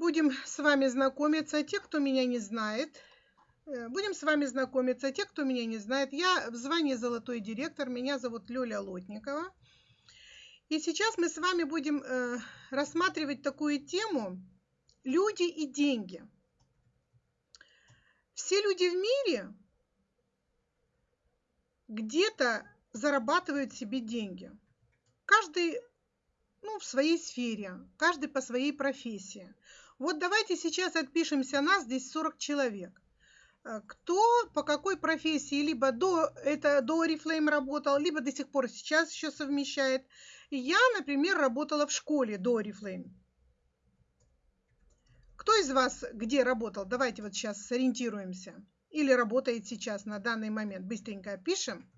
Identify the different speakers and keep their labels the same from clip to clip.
Speaker 1: будем с вами знакомиться. Те, кто меня не знает, э, будем с вами знакомиться. Те, кто меня не знает, я в звании золотой директор. Меня зовут Лёля Лотникова. И сейчас мы с вами будем э, рассматривать такую тему «Люди и деньги». Все люди в мире где-то зарабатывают себе деньги. Каждый ну, в своей сфере, каждый по своей профессии. Вот давайте сейчас отпишемся, нас здесь 40 человек. Э, кто по какой профессии, либо до, это, до Oriflame работал, либо до сих пор сейчас еще совмещает. Я, например, работала в школе до Oriflame. Кто из вас где работал? Давайте вот сейчас сориентируемся. Или работает сейчас на данный момент. Быстренько пишем.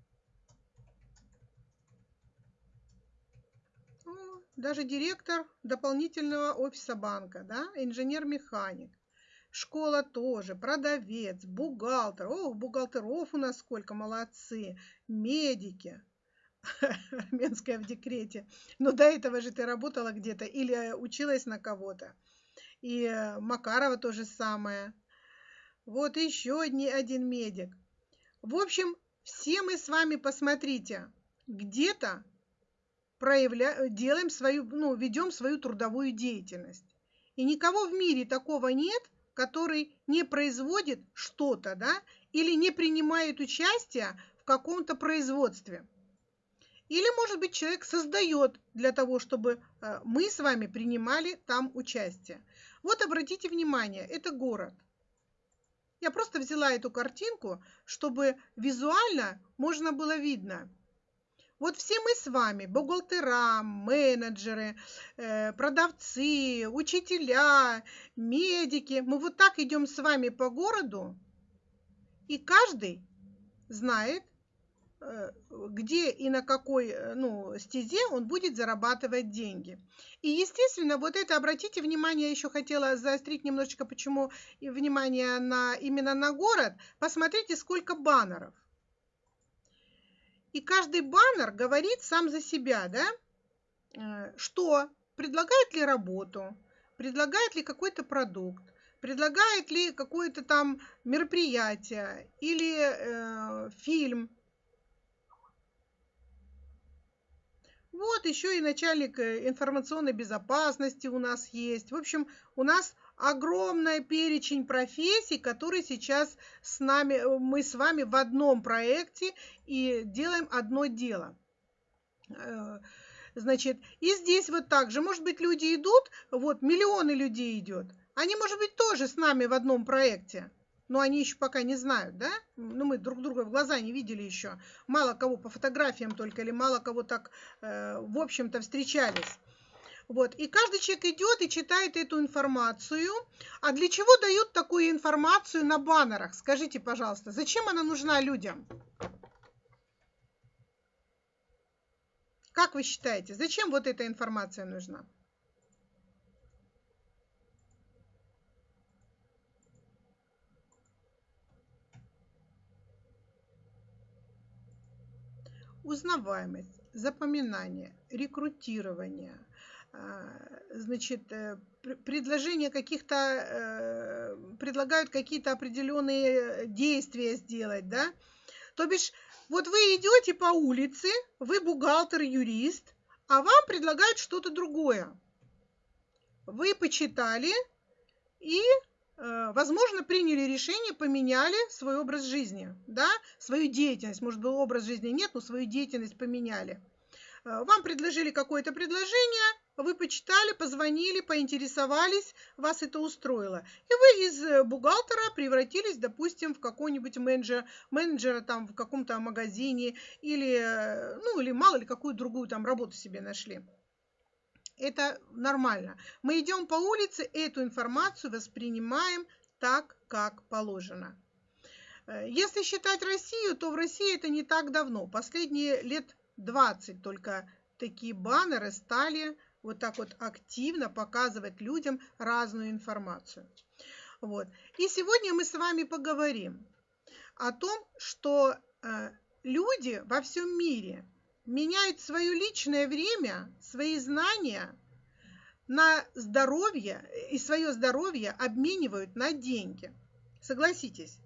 Speaker 1: Даже директор дополнительного офиса банка, да, инженер-механик, школа тоже, продавец, бухгалтер, ох, бухгалтеров у нас сколько, молодцы, медики, армянская в декрете, но до этого же ты работала где-то или училась на кого-то, и Макарова то же самое, вот еще один медик. В общем, все мы с вами посмотрите, где-то проявля... делаем свою, ну, ведем свою трудовую деятельность. И никого в мире такого нет, который не производит что-то, да, или не принимает участие в каком-то производстве. Или, может быть, человек создает для того, чтобы э, мы с вами принимали там участие. Вот обратите внимание, это город. Я просто взяла эту картинку, чтобы визуально можно было видно – вот все мы с вами, бухгалтера, менеджеры, э, продавцы, учителя, медики, мы вот так идем с вами по городу, и каждый знает, э, где и на какой э, ну, стезе он будет зарабатывать деньги. И, естественно, вот это, обратите внимание, я еще хотела заострить немножечко, почему внимание на, именно на город. Посмотрите, сколько баннеров. И каждый баннер говорит сам за себя, да, э, что предлагает ли работу, предлагает ли какой-то продукт, предлагает ли какое-то там мероприятие или э, фильм. Вот еще и начальник э, информационной безопасности у нас есть. В общем, у нас огромный перечень профессий, которые сейчас с нами, э, мы с вами в одном проекте и делаем одно дело. Э, значит, и здесь вот так же, может быть, люди идут, вот миллионы людей идет, они, может быть, тоже с нами в одном проекте, но они еще пока не знают, да? Ну, мы друг друга в глаза не видели еще. Мало кого по фотографиям только, или мало кого так, э, в общем-то, встречались. Вот. И каждый человек идет и читает эту информацию. А для чего дают такую информацию на баннерах? Скажите, пожалуйста, зачем она нужна людям? Как вы считаете, зачем вот эта информация нужна? Узнаваемость, запоминание, рекрутирование – значит, э, предложение каких-то, э, предлагают какие-то определенные действия сделать, да. То бишь, вот вы идете по улице, вы бухгалтер, юрист, а вам предлагают что-то другое. Вы почитали и, э, возможно, приняли решение, поменяли свой образ жизни, да, свою деятельность. Может быть, образ жизни нет, но свою деятельность поменяли. Вам предложили какое-то предложение, вы почитали, позвонили, поинтересовались, вас это устроило. И вы из э, бухгалтера превратились, допустим, в какого-нибудь менеджера, менеджера там в каком-то магазине или, э, ну, или мало ли какую другую там работу себе нашли. Это нормально. Мы идем по улице, эту информацию воспринимаем так, как положено. Э, если считать Россию, то в России это не так давно. Последние лет 20 только такие баннеры стали вот так вот активно показывать людям разную информацию. Вот. И сегодня мы с вами поговорим о том, что э, люди во всем мире меняют свое личное время, свои знания на здоровье и свое здоровье обменивают на деньги. Согласитесь.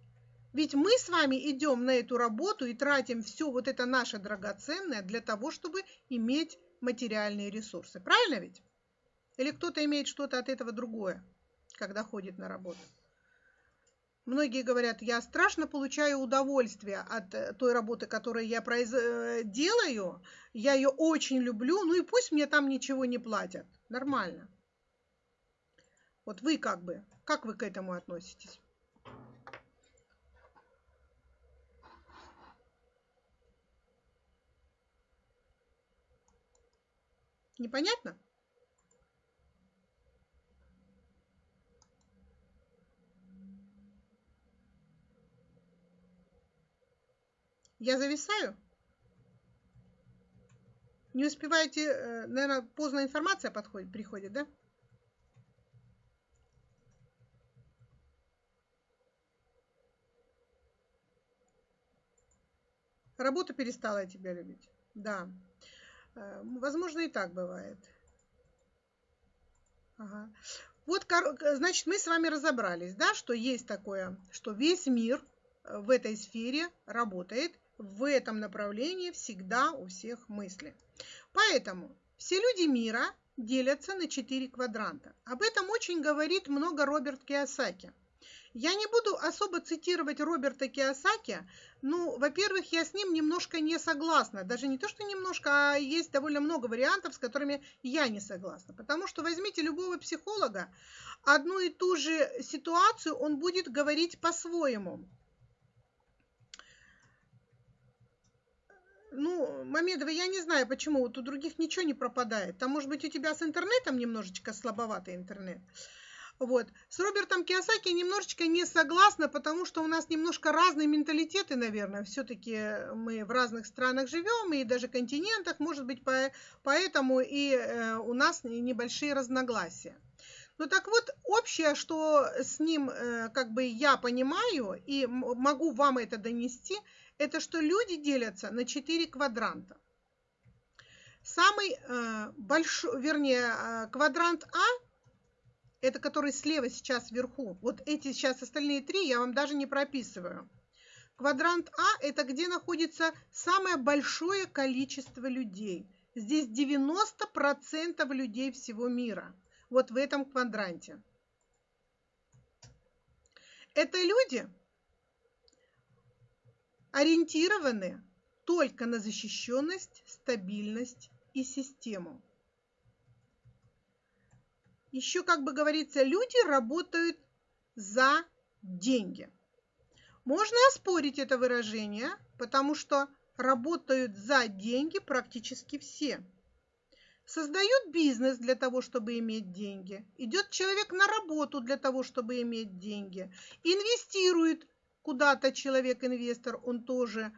Speaker 1: Ведь мы с вами идем на эту работу и тратим все вот это наше драгоценное для того, чтобы иметь материальные ресурсы. Правильно ведь? Или кто-то имеет что-то от этого другое, когда ходит на работу? Многие говорят, я страшно получаю удовольствие от э, той работы, которую я произ... Э, делаю. Я ее очень люблю, ну и пусть мне там ничего не платят. Нормально. Вот вы как бы, как вы к этому относитесь? Непонятно? Я зависаю? Не успеваете, э, наверное, поздно информация подходит, приходит, да? Работа перестала тебя любить. Да. Э, возможно, и так бывает. Ага. Вот, значит, мы с вами разобрались, да, что есть такое, что весь мир э, в этой сфере работает в этом направлении всегда у всех мысли. Поэтому все люди мира делятся на четыре квадранта. Об этом очень говорит много Роберт Киосаки. Я не буду особо цитировать Роберта Киосаки. Ну, во-первых, я с ним немножко не согласна. Даже не то, что немножко, а есть довольно много вариантов, с которыми я не согласна. Потому что возьмите любого психолога, одну и ту же ситуацию он будет говорить по-своему. Ну, Мамедова, я не знаю, почему вот у других ничего не пропадает. Там, может быть, у тебя с интернетом немножечко слабоватый интернет. Вот. С Робертом Киосаки немножечко не согласна, потому что у нас немножко разные менталитеты, наверное. Все-таки мы в разных странах живем, и даже континентах, может быть, поэтому и э, у нас небольшие разногласия. Ну так вот, общее, что с ним э, как бы я понимаю и могу вам это донести – это что люди делятся на четыре квадранта. Самый э, большой, вернее, квадрант А, это который слева сейчас вверху. Вот эти сейчас остальные три я вам даже не прописываю. Квадрант А – это где находится самое большое количество людей. Здесь 90% людей всего мира. Вот в этом квадранте. Это люди, ориентированы только на защищенность, стабильность и систему. Еще, как бы говорится, люди работают за деньги. Можно оспорить это выражение, потому что работают за деньги практически все. Создают бизнес для того, чтобы иметь деньги. Идет человек на работу для того, чтобы иметь деньги. Инвестирует куда-то человек-инвестор, он тоже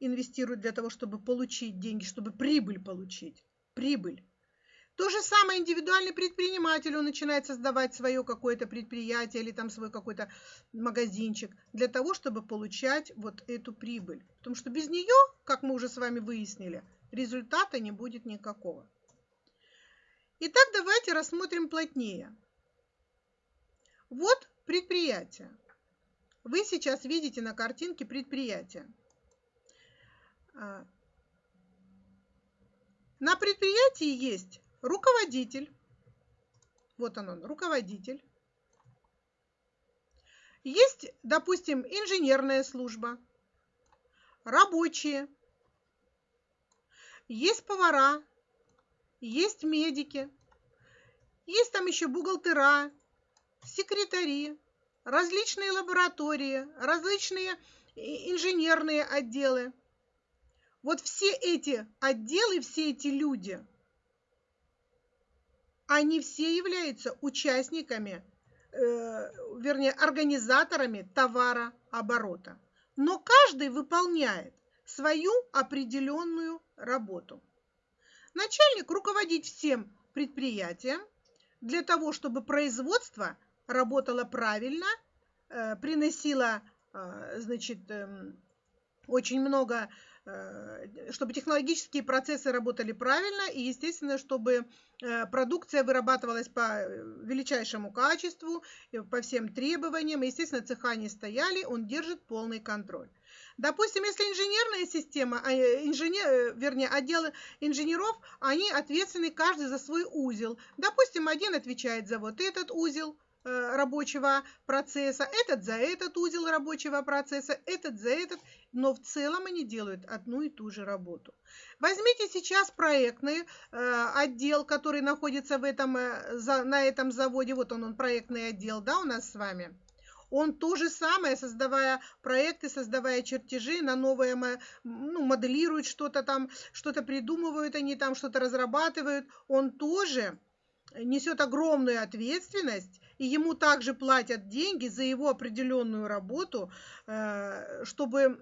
Speaker 1: инвестирует для того, чтобы получить деньги, чтобы прибыль получить. Прибыль. То же самое индивидуальный предприниматель, он начинает создавать свое какое-то предприятие или там свой какой-то магазинчик для того, чтобы получать вот эту прибыль. Потому что без нее, как мы уже с вами выяснили, результата не будет никакого. Итак, давайте рассмотрим плотнее. Вот предприятие. Вы сейчас видите на картинке предприятие. А, на предприятии есть руководитель. Вот он, он руководитель. Есть, допустим, инженерная служба, рабочие, есть повара, есть медики, есть там еще бухгалтера, секретари, различные лаборатории, различные инженерные отделы. Вот все эти отделы, все эти люди, они все являются участниками, э, вернее, организаторами товарооборота. Но каждый выполняет свою определенную работу. Начальник руководит всем предприятием для того, чтобы производство работала правильно, э, приносила, э, значит, эм, очень много э, чтобы технологические процессы работали правильно и, естественно, чтобы э, продукция вырабатывалась по величайшему качеству, по всем требованиям. Естественно, цеха не стояли, он держит полный контроль. Допустим, если инженерная система, а, инженер, вернее, отделы инженеров, они ответственны каждый за свой узел. Допустим, один отвечает за вот этот узел, Э, рабочего процесса, этот за этот узел рабочего процесса, этот за этот, но в целом они делают одну и ту же работу. Возьмите сейчас проектный э, отдел, который находится в этом, э, на этом заводе, вот он, он проектный отдел, да, у нас с вами. Он то же самое, создавая проекты, создавая чертежи на новое, ну, моделирует что-то там, что-то придумывают они там, что-то разрабатывают. Он тоже несет огромную ответственность и ему также платят деньги за его определенную работу, э, чтобы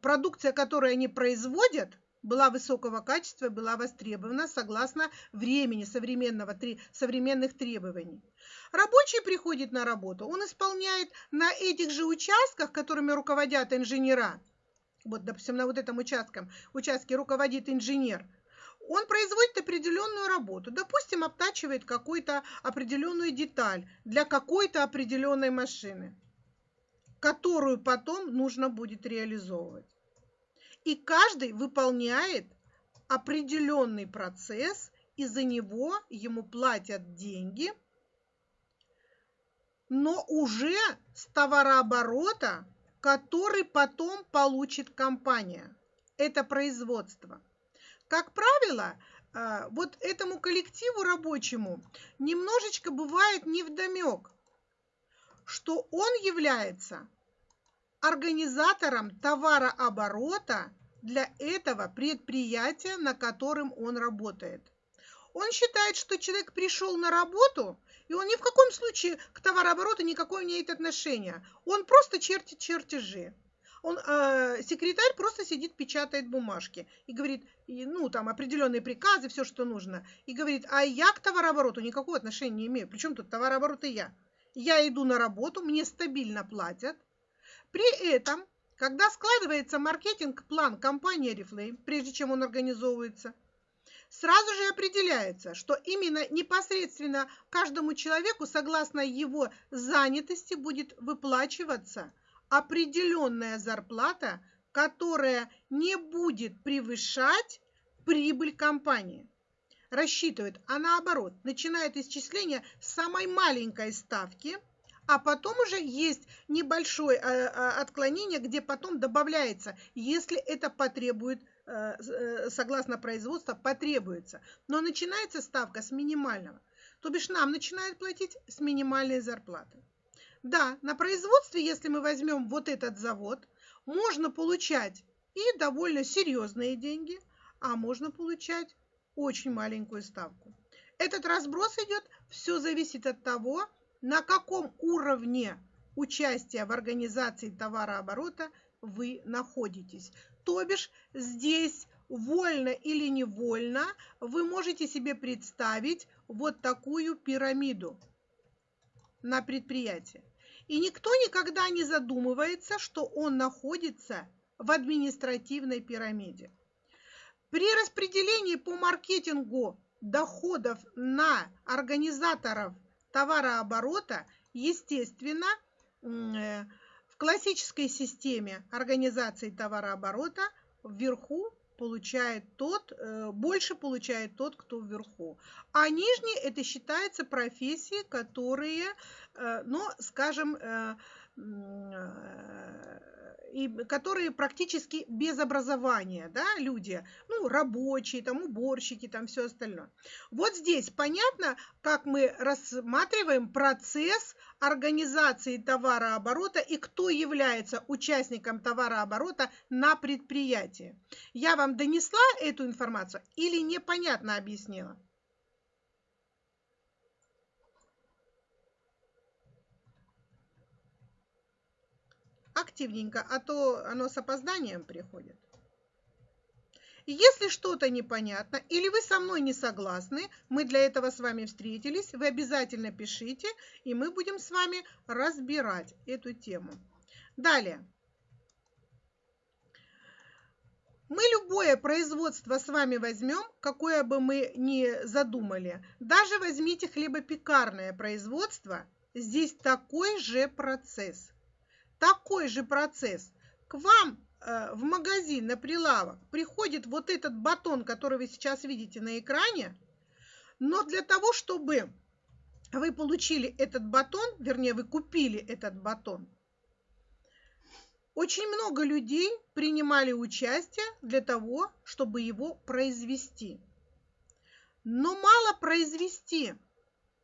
Speaker 1: продукция, которую они производят, была высокого качества, была востребована согласно времени современного, современных требований. Рабочий приходит на работу, он исполняет на этих же участках, которыми руководят инженера, вот, допустим, на вот этом участке, участке руководит инженер – он производит определенную работу, допустим, обтачивает какую-то определенную деталь для какой-то определенной машины, которую потом нужно будет реализовывать. И каждый выполняет определенный процесс, и за него ему платят деньги, но уже с товарооборота, который потом получит компания. Это производство – как правило, а, вот этому коллективу рабочему немножечко бывает невдомек, что он является организатором товарооборота для этого предприятия, на котором он работает. Он считает, что человек пришел на работу, и он ни в каком случае к товарообороту никакого не имеет отношения. Он просто чертит чертежи он, э, секретарь просто сидит, печатает бумажки и говорит, ну, там, определенные приказы, все, что нужно. И говорит, а я к товарообороту никакого отношения не имею. Причем тут товарооборот и я? Я иду на работу, мне стабильно платят. При этом, когда складывается маркетинг-план компании Oriflame, прежде чем он организовывается, сразу же определяется, что именно непосредственно каждому человеку, согласно его занятости, будет выплачиваться – определенная зарплата, которая не будет превышать прибыль компании. Рассчитывает, а наоборот, начинает исчисление с самой маленькой ставки, а потом уже есть небольшое э, э, отклонение, где потом добавляется, если это потребует, э, согласно производству, потребуется. Но начинается ставка с минимального. То бишь нам начинают платить с минимальной зарплаты. Да, на производстве, если мы возьмем вот этот завод, можно получать и довольно серьезные деньги, а можно получать очень маленькую ставку. Этот разброс идет, все зависит от того, на каком уровне участия в организации товарооборота вы находитесь. То бишь здесь вольно или невольно вы можете себе представить вот такую пирамиду на предприятии. И никто никогда не задумывается, что он находится в административной пирамиде. При распределении по маркетингу доходов на организаторов товарооборота, естественно, э, в классической системе организации товарооборота вверху получает тот, э, больше получает тот, кто вверху. А нижние это считается профессии, которые, э, ну, скажем, э, и которые практически без образования, да, люди, ну, рабочие, там, уборщики, там, все остальное. Вот здесь понятно, как мы рассматриваем процесс организации товарооборота и кто является участником товарооборота на предприятии. Я вам донесла эту информацию или непонятно объяснила? Активненько, а то оно с опозданием приходит. Если что-то непонятно или вы со мной не согласны, мы для этого с вами встретились, вы обязательно пишите, и мы будем с вами разбирать эту тему. Далее. Мы любое производство с вами возьмем, какое бы мы ни задумали. Даже возьмите хлебопекарное производство, здесь такой же процесс. Такой же процесс. К вам э, в магазин на прилавок приходит вот этот батон, который вы сейчас видите на экране, но для того, чтобы вы получили этот батон, вернее, вы купили этот батон, очень много людей принимали участие для того, чтобы его произвести. Но мало произвести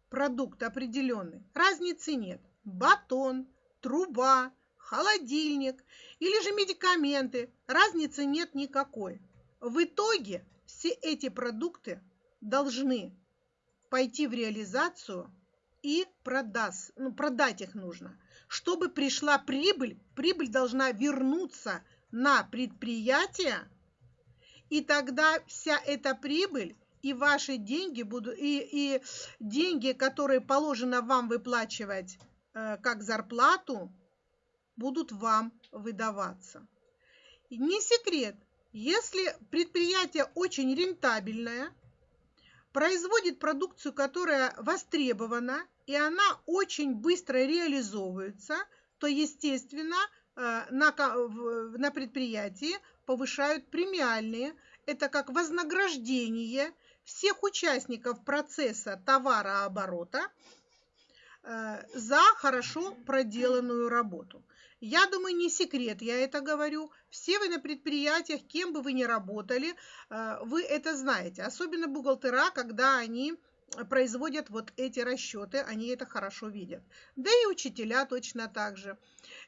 Speaker 1: продукт определенный, разницы нет. Батон, труба, холодильник или же медикаменты, разницы нет никакой. В итоге все эти продукты должны пойти в реализацию и продаст, ну, продать их нужно. Чтобы пришла прибыль, прибыль должна вернуться на предприятие, и тогда вся эта прибыль и ваши деньги будут, и, и деньги, которые положено вам выплачивать э, как зарплату, будут вам выдаваться. Не секрет, если предприятие очень рентабельное, производит продукцию, которая востребована, и она очень быстро реализовывается, то, естественно, э, на, на предприятии повышают премиальные. Это как вознаграждение всех участников процесса товарооборота э, за хорошо проделанную работу. Я думаю, не секрет, я это говорю. Все вы на предприятиях, кем бы вы ни работали, э, вы это знаете. Особенно бухгалтера, когда они производят вот эти расчеты, они это хорошо видят. Да и учителя точно так же.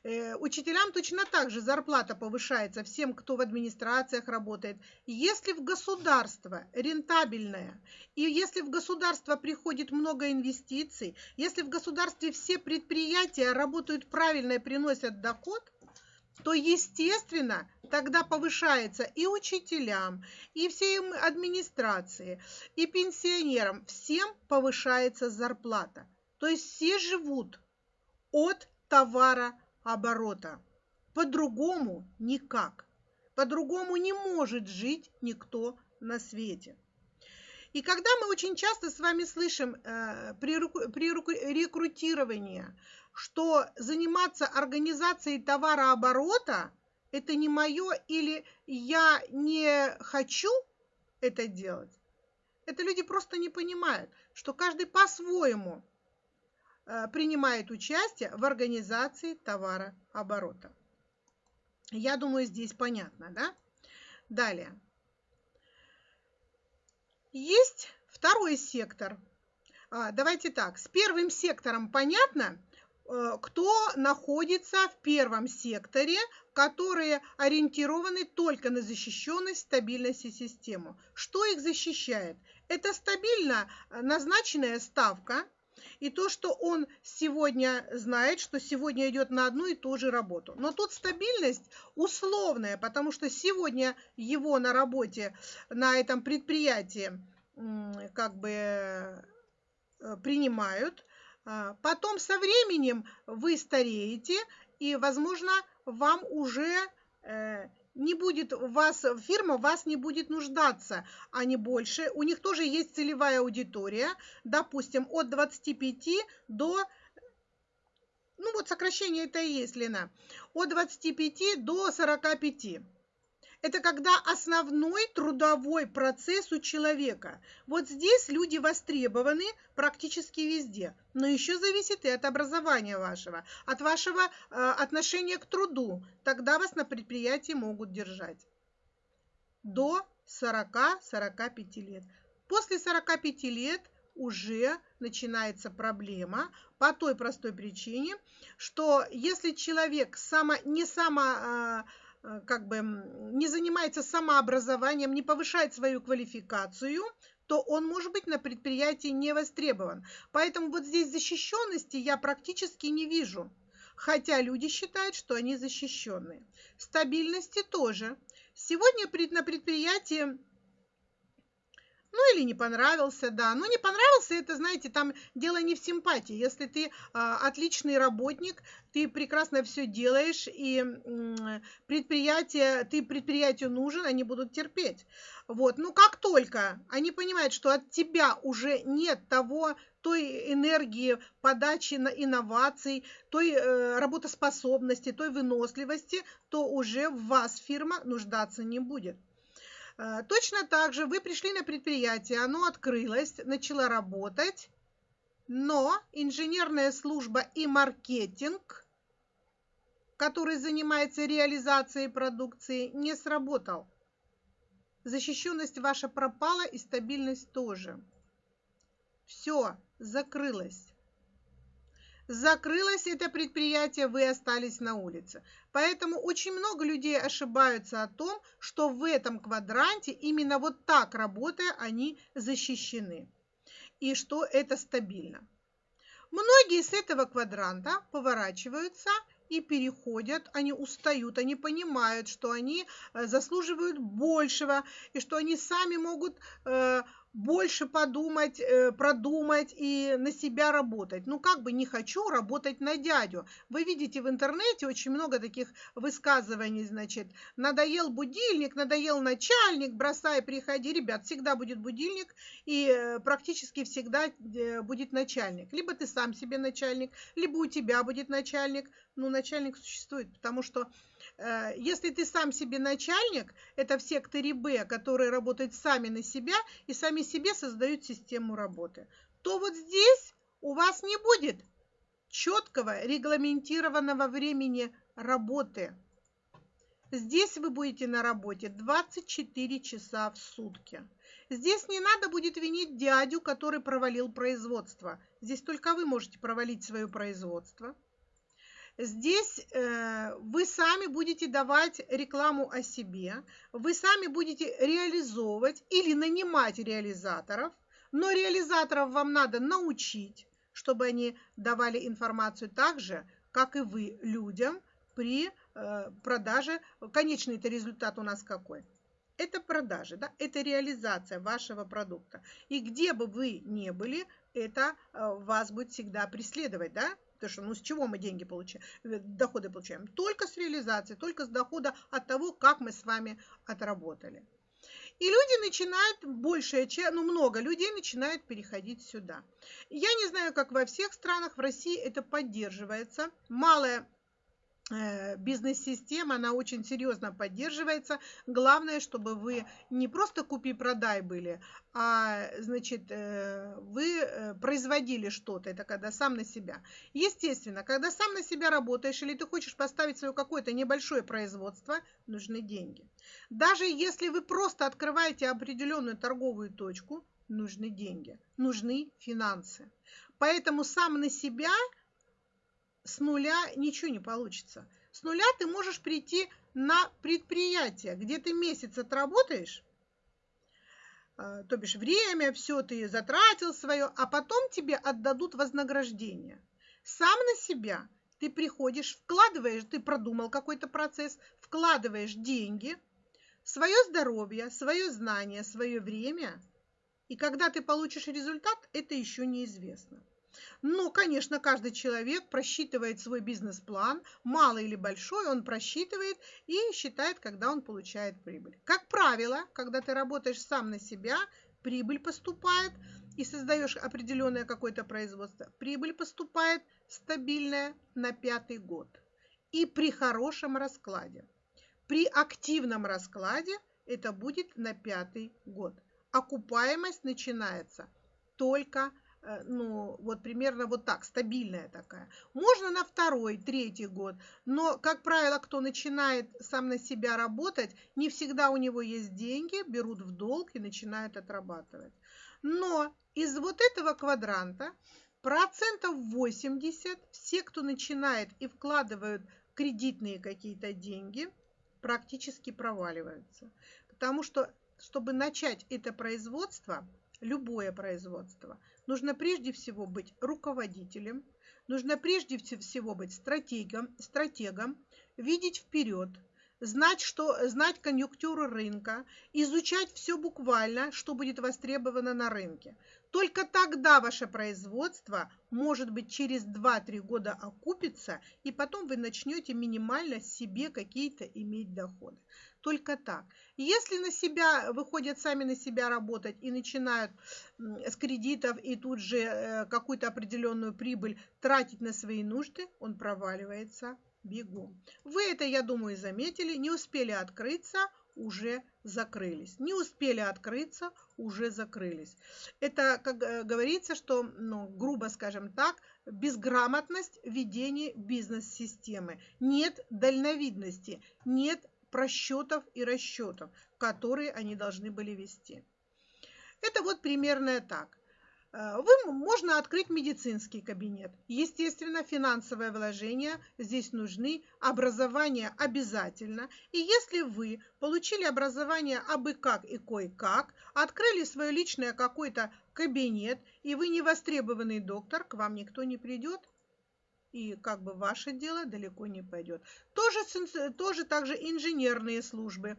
Speaker 1: Э, учителям точно так же зарплата повышается всем, кто в администрациях работает. Если в государство рентабельное, и если в государство приходит много инвестиций, если в государстве все предприятия работают правильно и приносят доход, то, естественно, тогда повышается и учителям, и всей администрации, и пенсионерам, всем повышается зарплата. То есть все живут от товарооборота. По-другому никак. По-другому не может жить никто на свете. И когда мы очень часто с вами слышим э, при, при рекрутировании, что заниматься организацией товарооборота – это не мое или я не хочу это делать, это люди просто не понимают, что каждый по-своему э, принимает участие в организации товарооборота. Я думаю, здесь понятно, да? Далее. Есть второй сектор. А, давайте так, с первым сектором понятно, кто находится в первом секторе, которые ориентированы только на защищенность, стабильность и систему. Что их защищает? Это стабильно назначенная ставка, и то, что он сегодня знает, что сегодня идет на одну и ту же работу. Но тут стабильность условная, потому что сегодня его на работе, на этом предприятии как бы э, принимают. А потом со временем вы стареете, и, возможно, вам уже э, не будет вас, фирма вас не будет нуждаться, а не больше. У них тоже есть целевая аудитория, допустим, от 25 до, ну вот сокращение это и есть, Лена, от 25 до 45. Это когда основной трудовой процесс у человека. Вот здесь люди востребованы практически везде. Но еще зависит и от образования вашего, от вашего э, отношения к труду. Тогда вас на предприятии могут держать. До 40-45 лет. После 45 лет уже начинается проблема по той простой причине, что если человек само, не само э, как бы не занимается самообразованием, не повышает свою квалификацию, то он может быть на предприятии не востребован. Поэтому вот здесь защищенности я практически не вижу. Хотя люди считают, что они защищенные. Стабильности тоже. Сегодня на предприятии Ну или не понравился, да. Ну не понравился, это, знаете, там дело не в симпатии. Если ты а, отличный работник, ты прекрасно все делаешь, и м, предприятие, ты предприятию нужен, они будут терпеть. Вот. Ну как только они понимают, что от тебя уже нет того, той энергии подачи на инноваций, той э, работоспособности, той выносливости, то уже в вас фирма нуждаться не будет. Э, точно так же вы пришли на предприятие, оно открылось, начало работать, но инженерная служба и маркетинг, который занимается реализацией продукции, не сработал. Защищенность ваша пропала и стабильность тоже. Все, закрылось. Закрылось это предприятие, вы остались на улице. Поэтому очень много людей ошибаются о том, что в этом квадранте именно вот так работая они защищены и что это стабильно. Многие с этого квадранта поворачиваются и переходят, они устают, они понимают, что они э, заслуживают большего и что они сами могут э, больше подумать, э, продумать и на себя работать. Ну, как бы не хочу работать на дядю. Вы видите в интернете очень много таких высказываний, значит, надоел будильник, надоел начальник, бросай, приходи. Ребят, всегда будет будильник и э, практически всегда э, будет начальник. Либо ты сам себе начальник, либо у тебя будет начальник. Ну, начальник существует, потому что если ты сам себе начальник, это в секторе Б, которые работают сами на себя и сами себе создают систему работы, то вот здесь у вас не будет четкого регламентированного времени работы. Здесь вы будете на работе 24 часа в сутки. Здесь не надо будет винить дядю, который провалил производство. Здесь только вы можете провалить свое производство. Здесь э, вы сами будете давать рекламу о себе, вы сами будете реализовывать или нанимать реализаторов, но реализаторов вам надо научить, чтобы они давали информацию так же, как и вы людям при э, продаже. Конечный это результат у нас какой? Это продажи, да? это реализация вашего продукта. И где бы вы ни были, это э, вас будет всегда преследовать, да? Потому что ну с чего мы деньги получаем, э, доходы получаем? Только с реализации, только с дохода от того, как мы с вами отработали. И люди начинают, большая часть, ну много людей начинают переходить сюда. Я не знаю, как во всех странах, в России это поддерживается. Малая бизнес-система, она очень серьезно поддерживается. Главное, чтобы вы не просто купи-продай были, а, значит, э, вы э, производили что-то, это когда сам на себя. Естественно, когда сам на себя работаешь или ты хочешь поставить свое какое-то небольшое производство, нужны деньги. Даже если вы просто открываете определенную торговую точку, нужны деньги, нужны финансы. Поэтому сам на себя – с нуля ничего не получится. С нуля ты можешь прийти на предприятие, где ты месяц отработаешь, а, то бишь время, все ты затратил свое, а потом тебе отдадут вознаграждение. Сам на себя ты приходишь, вкладываешь, ты продумал какой-то процесс, вкладываешь деньги, свое здоровье, свое знание, свое время, и когда ты получишь результат, это еще неизвестно. Но, конечно, каждый человек просчитывает свой бизнес-план, малый или большой, он просчитывает и считает, когда он получает прибыль. Как правило, когда ты работаешь сам на себя, прибыль поступает и создаешь определенное какое-то производство, прибыль поступает стабильная на пятый год. И при хорошем раскладе. При активном раскладе это будет на пятый год. Окупаемость начинается только ну, вот примерно вот так, стабильная такая. Можно на второй, третий год, но, как правило, кто начинает сам на себя работать, не всегда у него есть деньги, берут в долг и начинают отрабатывать. Но из вот этого квадранта процентов 80 все, кто начинает и вкладывают кредитные какие-то деньги, практически проваливаются. Потому что, чтобы начать это производство, любое производство – нужно прежде всего быть руководителем, нужно прежде всего быть стратегом, стратегом видеть вперед, знать, что, знать конъюнктуру рынка, изучать все буквально, что будет востребовано на рынке. Только тогда ваше производство, может быть, через 2-3 года окупится, и потом вы начнете минимально себе какие-то иметь доходы. Только так. Если на себя выходят сами на себя работать и начинают с кредитов и тут же э, какую-то определенную прибыль тратить на свои нужды, он проваливается бегом. Вы это, я думаю, заметили, не успели открыться, уже закрылись. Не успели открыться, уже закрылись. Это, как э, говорится, что, ну, грубо скажем так, безграмотность ведения бизнес-системы. Нет дальновидности, нет просчетов и расчетов, которые они должны были вести. Это вот примерно так. Э, вы, можно открыть медицинский кабинет. Естественно, финансовые вложения здесь нужны, образование обязательно. И если вы получили образование абы как и кое-как, открыли свое личное какой-то кабинет, и вы не востребованный доктор, к вам никто не придет, и как бы ваше дело далеко не пойдет. Тоже, тоже также инженерные службы,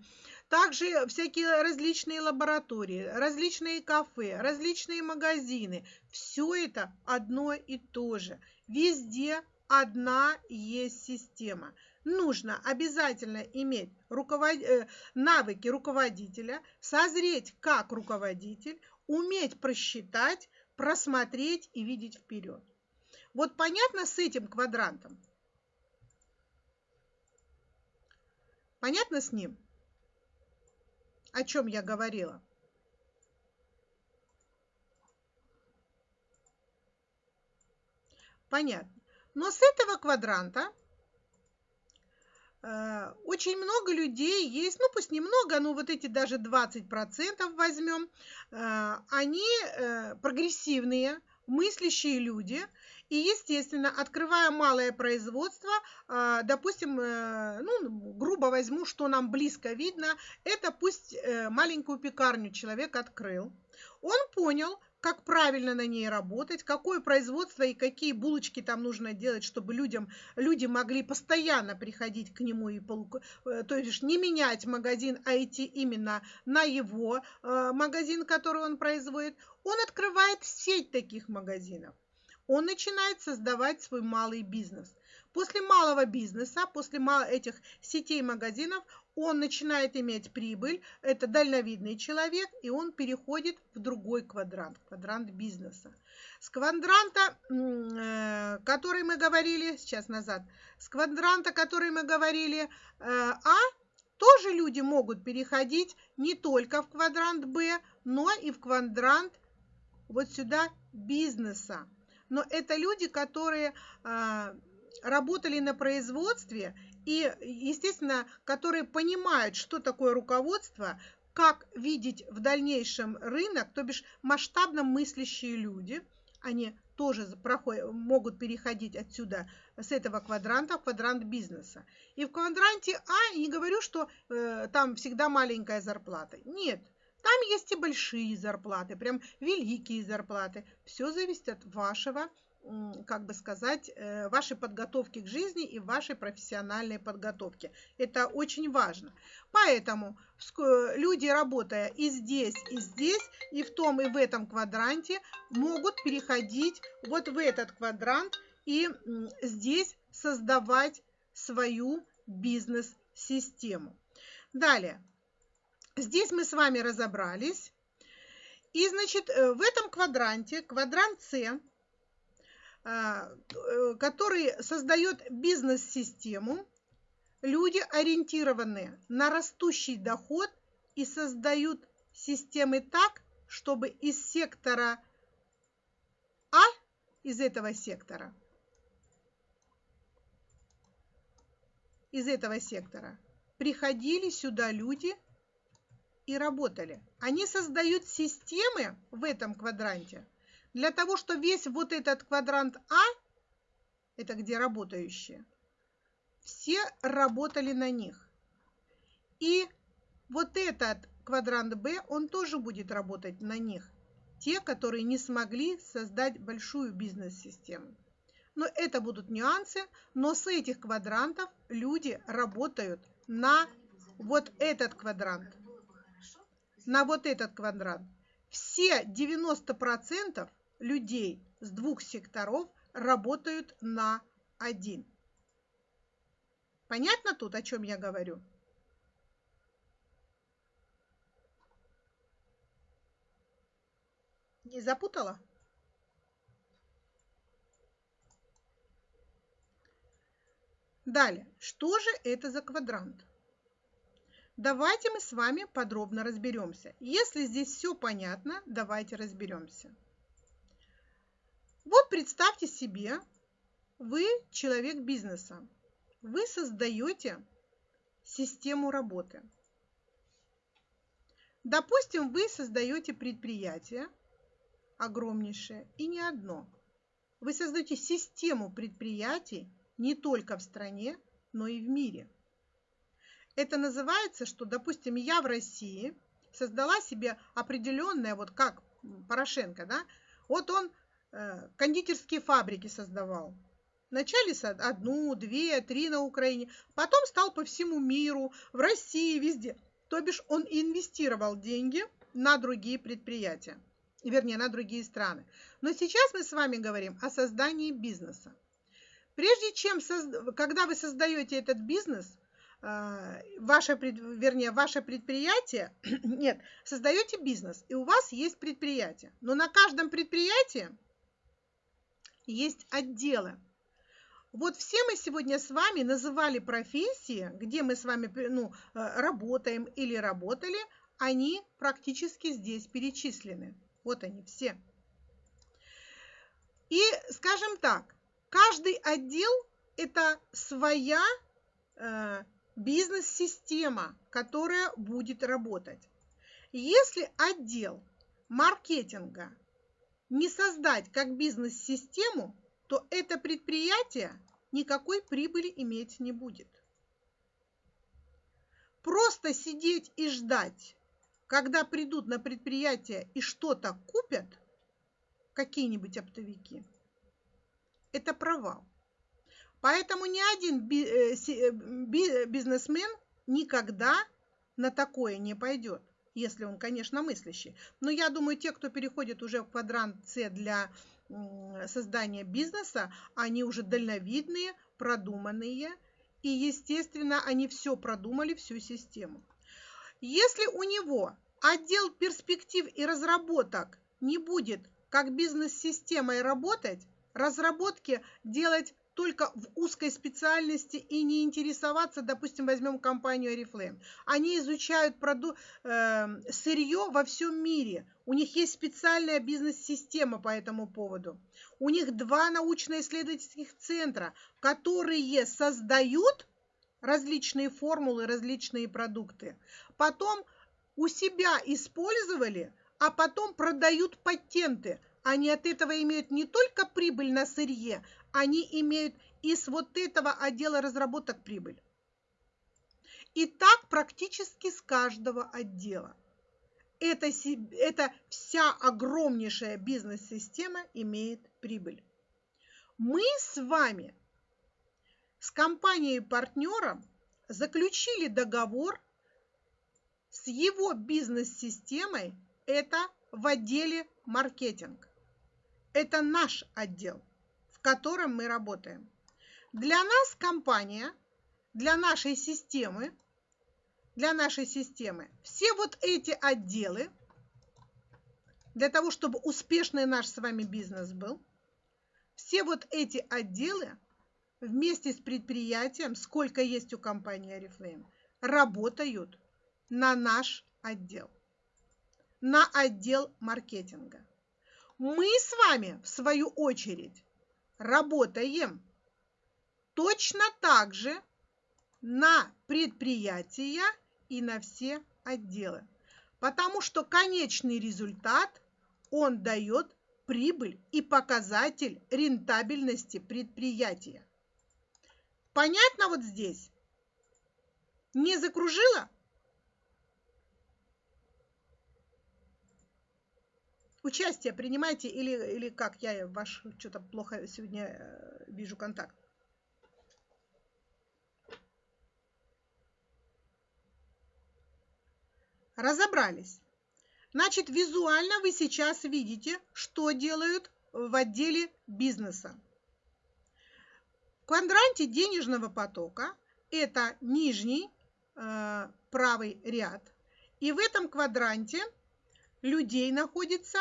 Speaker 1: также всякие различные лаборатории, различные кафе, различные магазины. Все это одно и то же. Везде одна есть система. Нужно обязательно иметь руковод... Э, навыки руководителя, созреть как руководитель, уметь просчитать, просмотреть и видеть вперед. Вот понятно с этим квадрантом? Понятно с ним? О чем я говорила? Понятно. Но с этого квадранта э, очень много людей есть, ну пусть немного, но вот эти даже 20% возьмем, э, они э, прогрессивные, мыслящие люди, и, естественно, открывая малое производство, а, допустим, э, ну, грубо возьму, что нам близко видно, это пусть э, маленькую пекарню человек открыл. Он понял, как правильно на ней работать, какое производство и какие булочки там нужно делать, чтобы людям, люди могли постоянно приходить к нему, и э, то есть не менять магазин, а идти именно на его магазин, который он производит. Он открывает сеть таких магазинов он начинает создавать свой малый бизнес. После малого бизнеса, после этих сетей магазинов, он начинает иметь прибыль, это дальновидный человек, и он переходит в другой квадрант, квадрант бизнеса. С квадранта, э, который мы говорили, сейчас назад, с квадранта, который мы говорили, э, А, тоже люди могут переходить не только в квадрант Б, но и в квадрант вот сюда бизнеса но это люди, которые а, работали на производстве и, естественно, которые понимают, что такое руководство, как видеть в дальнейшем рынок, то бишь масштабно мыслящие люди, они тоже проходят, могут переходить отсюда, с этого квадранта в квадрант бизнеса. И в квадранте А не говорю, что э, там всегда маленькая зарплата. Нет, там есть и большие зарплаты, прям великие зарплаты. Все зависит от вашего, как бы сказать, э, вашей подготовки к жизни и вашей профессиональной подготовки. Это очень важно. Поэтому люди, работая и здесь, и здесь, и в том, и в этом квадранте, могут переходить вот в этот квадрант и здесь создавать свою бизнес-систему. Далее. Здесь мы с вами разобрались. И, значит, э, в этом квадранте, квадрант С, э, который создает бизнес-систему, люди ориентированы на растущий доход и создают системы так, чтобы из сектора А, из этого сектора, из этого сектора приходили сюда люди – и работали. Они создают системы в этом квадранте для того, что весь вот этот квадрант А, это где работающие, все работали на них. И вот этот квадрант Б, он тоже будет работать на них. Те, которые не смогли создать большую бизнес-систему. Но это будут нюансы, но с этих квадрантов люди работают на вот этот квадрант. На вот этот квадрант. Все 90% людей с двух секторов работают на один. Понятно тут, о чем я говорю? Не запутала? Далее, что же это за квадрант? Давайте мы с вами подробно разберемся. Если здесь все понятно, давайте разберемся. Вот представьте себе, вы человек бизнеса. Вы создаете систему работы. Допустим, вы создаете предприятие огромнейшее и не одно. Вы создаете систему предприятий не только в стране, но и в мире. Это называется, что, допустим, я в России создала себе определенное, вот как Порошенко, да, вот он э, кондитерские фабрики создавал. Вначале одну, две, три на Украине, потом стал по всему миру, в России, везде. То бишь он инвестировал деньги на другие предприятия, вернее, на другие страны. Но сейчас мы с вами говорим о создании бизнеса. Прежде чем, когда вы создаете этот бизнес, ваше, вернее, ваше предприятие, нет, создаете бизнес, и у вас есть предприятие. Но на каждом предприятии есть отделы. Вот все мы сегодня с вами называли профессии, где мы с вами ну, э, работаем или работали, они практически здесь перечислены. Вот они все. И, скажем так, Каждый отдел – это своя э, бизнес-система, которая будет работать. Если отдел маркетинга не создать как бизнес-систему, то это предприятие никакой прибыли иметь не будет. Просто сидеть и ждать, когда придут на предприятие и что-то купят, какие-нибудь оптовики – это провал. Поэтому ни один э, э, бизнесмен никогда на такое не пойдет, если он, конечно, мыслящий. Но я думаю, те, кто переходит уже в квадрант С для создания бизнеса, они уже дальновидные, продуманные, и, естественно, они все продумали, всю систему. Если у него отдел перспектив и разработок не будет как бизнес-системой работать, разработки делать только в узкой специальности и не интересоваться, допустим, возьмем компанию Oriflame. Они изучают проду, э, сырье во всем мире. У них есть специальная бизнес-система по этому поводу. У них два научно-исследовательских центра, которые создают различные формулы, различные продукты. Потом у себя использовали, а потом продают патенты – они от этого имеют не только прибыль на сырье, они имеют и с вот этого отдела разработок прибыль. И так практически с каждого отдела. Это, это вся огромнейшая бизнес-система имеет прибыль. Мы с вами с компанией-партнером заключили договор с его бизнес-системой, это в отделе маркетинг. Это наш отдел, в котором мы работаем. Для нас компания, для нашей системы, для нашей системы все вот эти отделы, для того, чтобы успешный наш с вами бизнес был, все вот эти отделы вместе с предприятием, сколько есть у компании Oriflame, работают на наш отдел, на отдел маркетинга мы с вами, в свою очередь, работаем точно так же на предприятия и на все отделы. Потому что конечный результат, он дает прибыль и показатель рентабельности предприятия. Понятно вот здесь? Не закружила? Участие принимаете или, или как? Я ваш что-то плохо сегодня э, вижу контакт. Разобрались. Значит, визуально вы сейчас видите, что делают в отделе бизнеса. В квадранте денежного потока это нижний э, правый ряд. И в этом квадранте людей находится,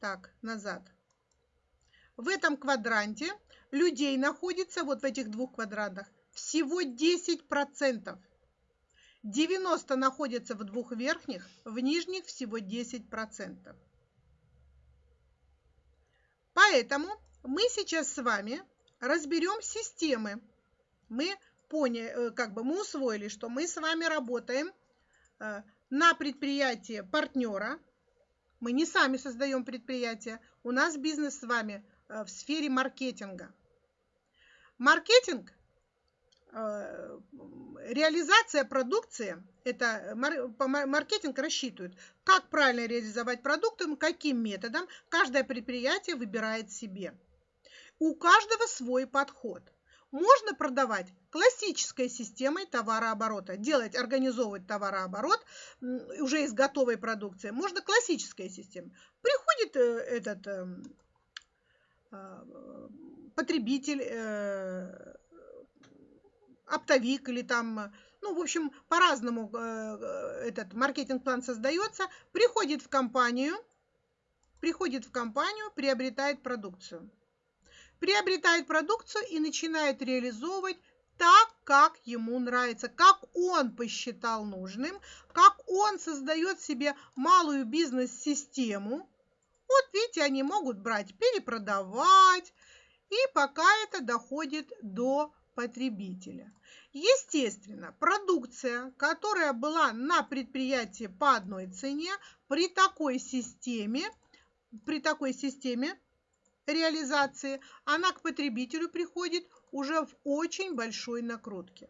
Speaker 1: так, назад. В этом квадранте людей находится, вот в этих двух квадрантах, всего 10%. 90 находятся в двух верхних, в нижних всего 10%. Поэтому мы сейчас с вами разберем системы. Мы поняли, э, как бы мы усвоили, что мы с вами работаем э, на предприятие партнера. Мы не сами создаем предприятие. У нас бизнес с вами э, в сфере маркетинга. Маркетинг, реализация продукции, это маркетинг рассчитывает, как правильно реализовать продукты, каким методом каждое предприятие выбирает себе. У каждого свой подход – можно продавать классической системой товарооборота, делать, организовывать товарооборот уже из готовой продукции. Можно классическая система. Приходит э, этот эм, а, потребитель, э, оптовик или там, ну, в общем, по-разному э, этот маркетинг-план создается, приходит в компанию, приходит в компанию, приобретает продукцию приобретает продукцию и начинает реализовывать так, как ему нравится, как он посчитал нужным, как он создает себе малую бизнес-систему. Вот видите, они могут брать, перепродавать, и пока это доходит до потребителя. Естественно, продукция, которая была на предприятии по одной цене, при такой системе, при такой системе реализации, она к потребителю приходит уже в очень большой накрутке.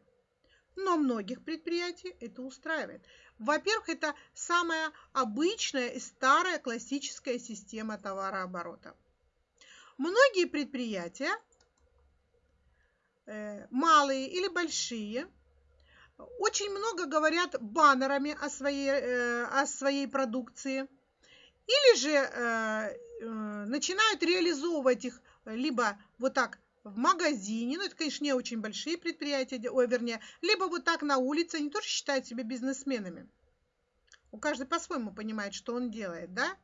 Speaker 1: Но многих предприятий это устраивает. Во-первых, это самая обычная и старая классическая система товарооборота. Многие предприятия, э, малые или большие, очень много говорят баннерами о своей, э, о своей продукции. Или же э, начинают реализовывать их либо вот так в магазине, ну это, конечно, не очень большие предприятия, ой, вернее, либо вот так на улице, они тоже считают себя бизнесменами. У каждого по-своему понимает, что он делает, да?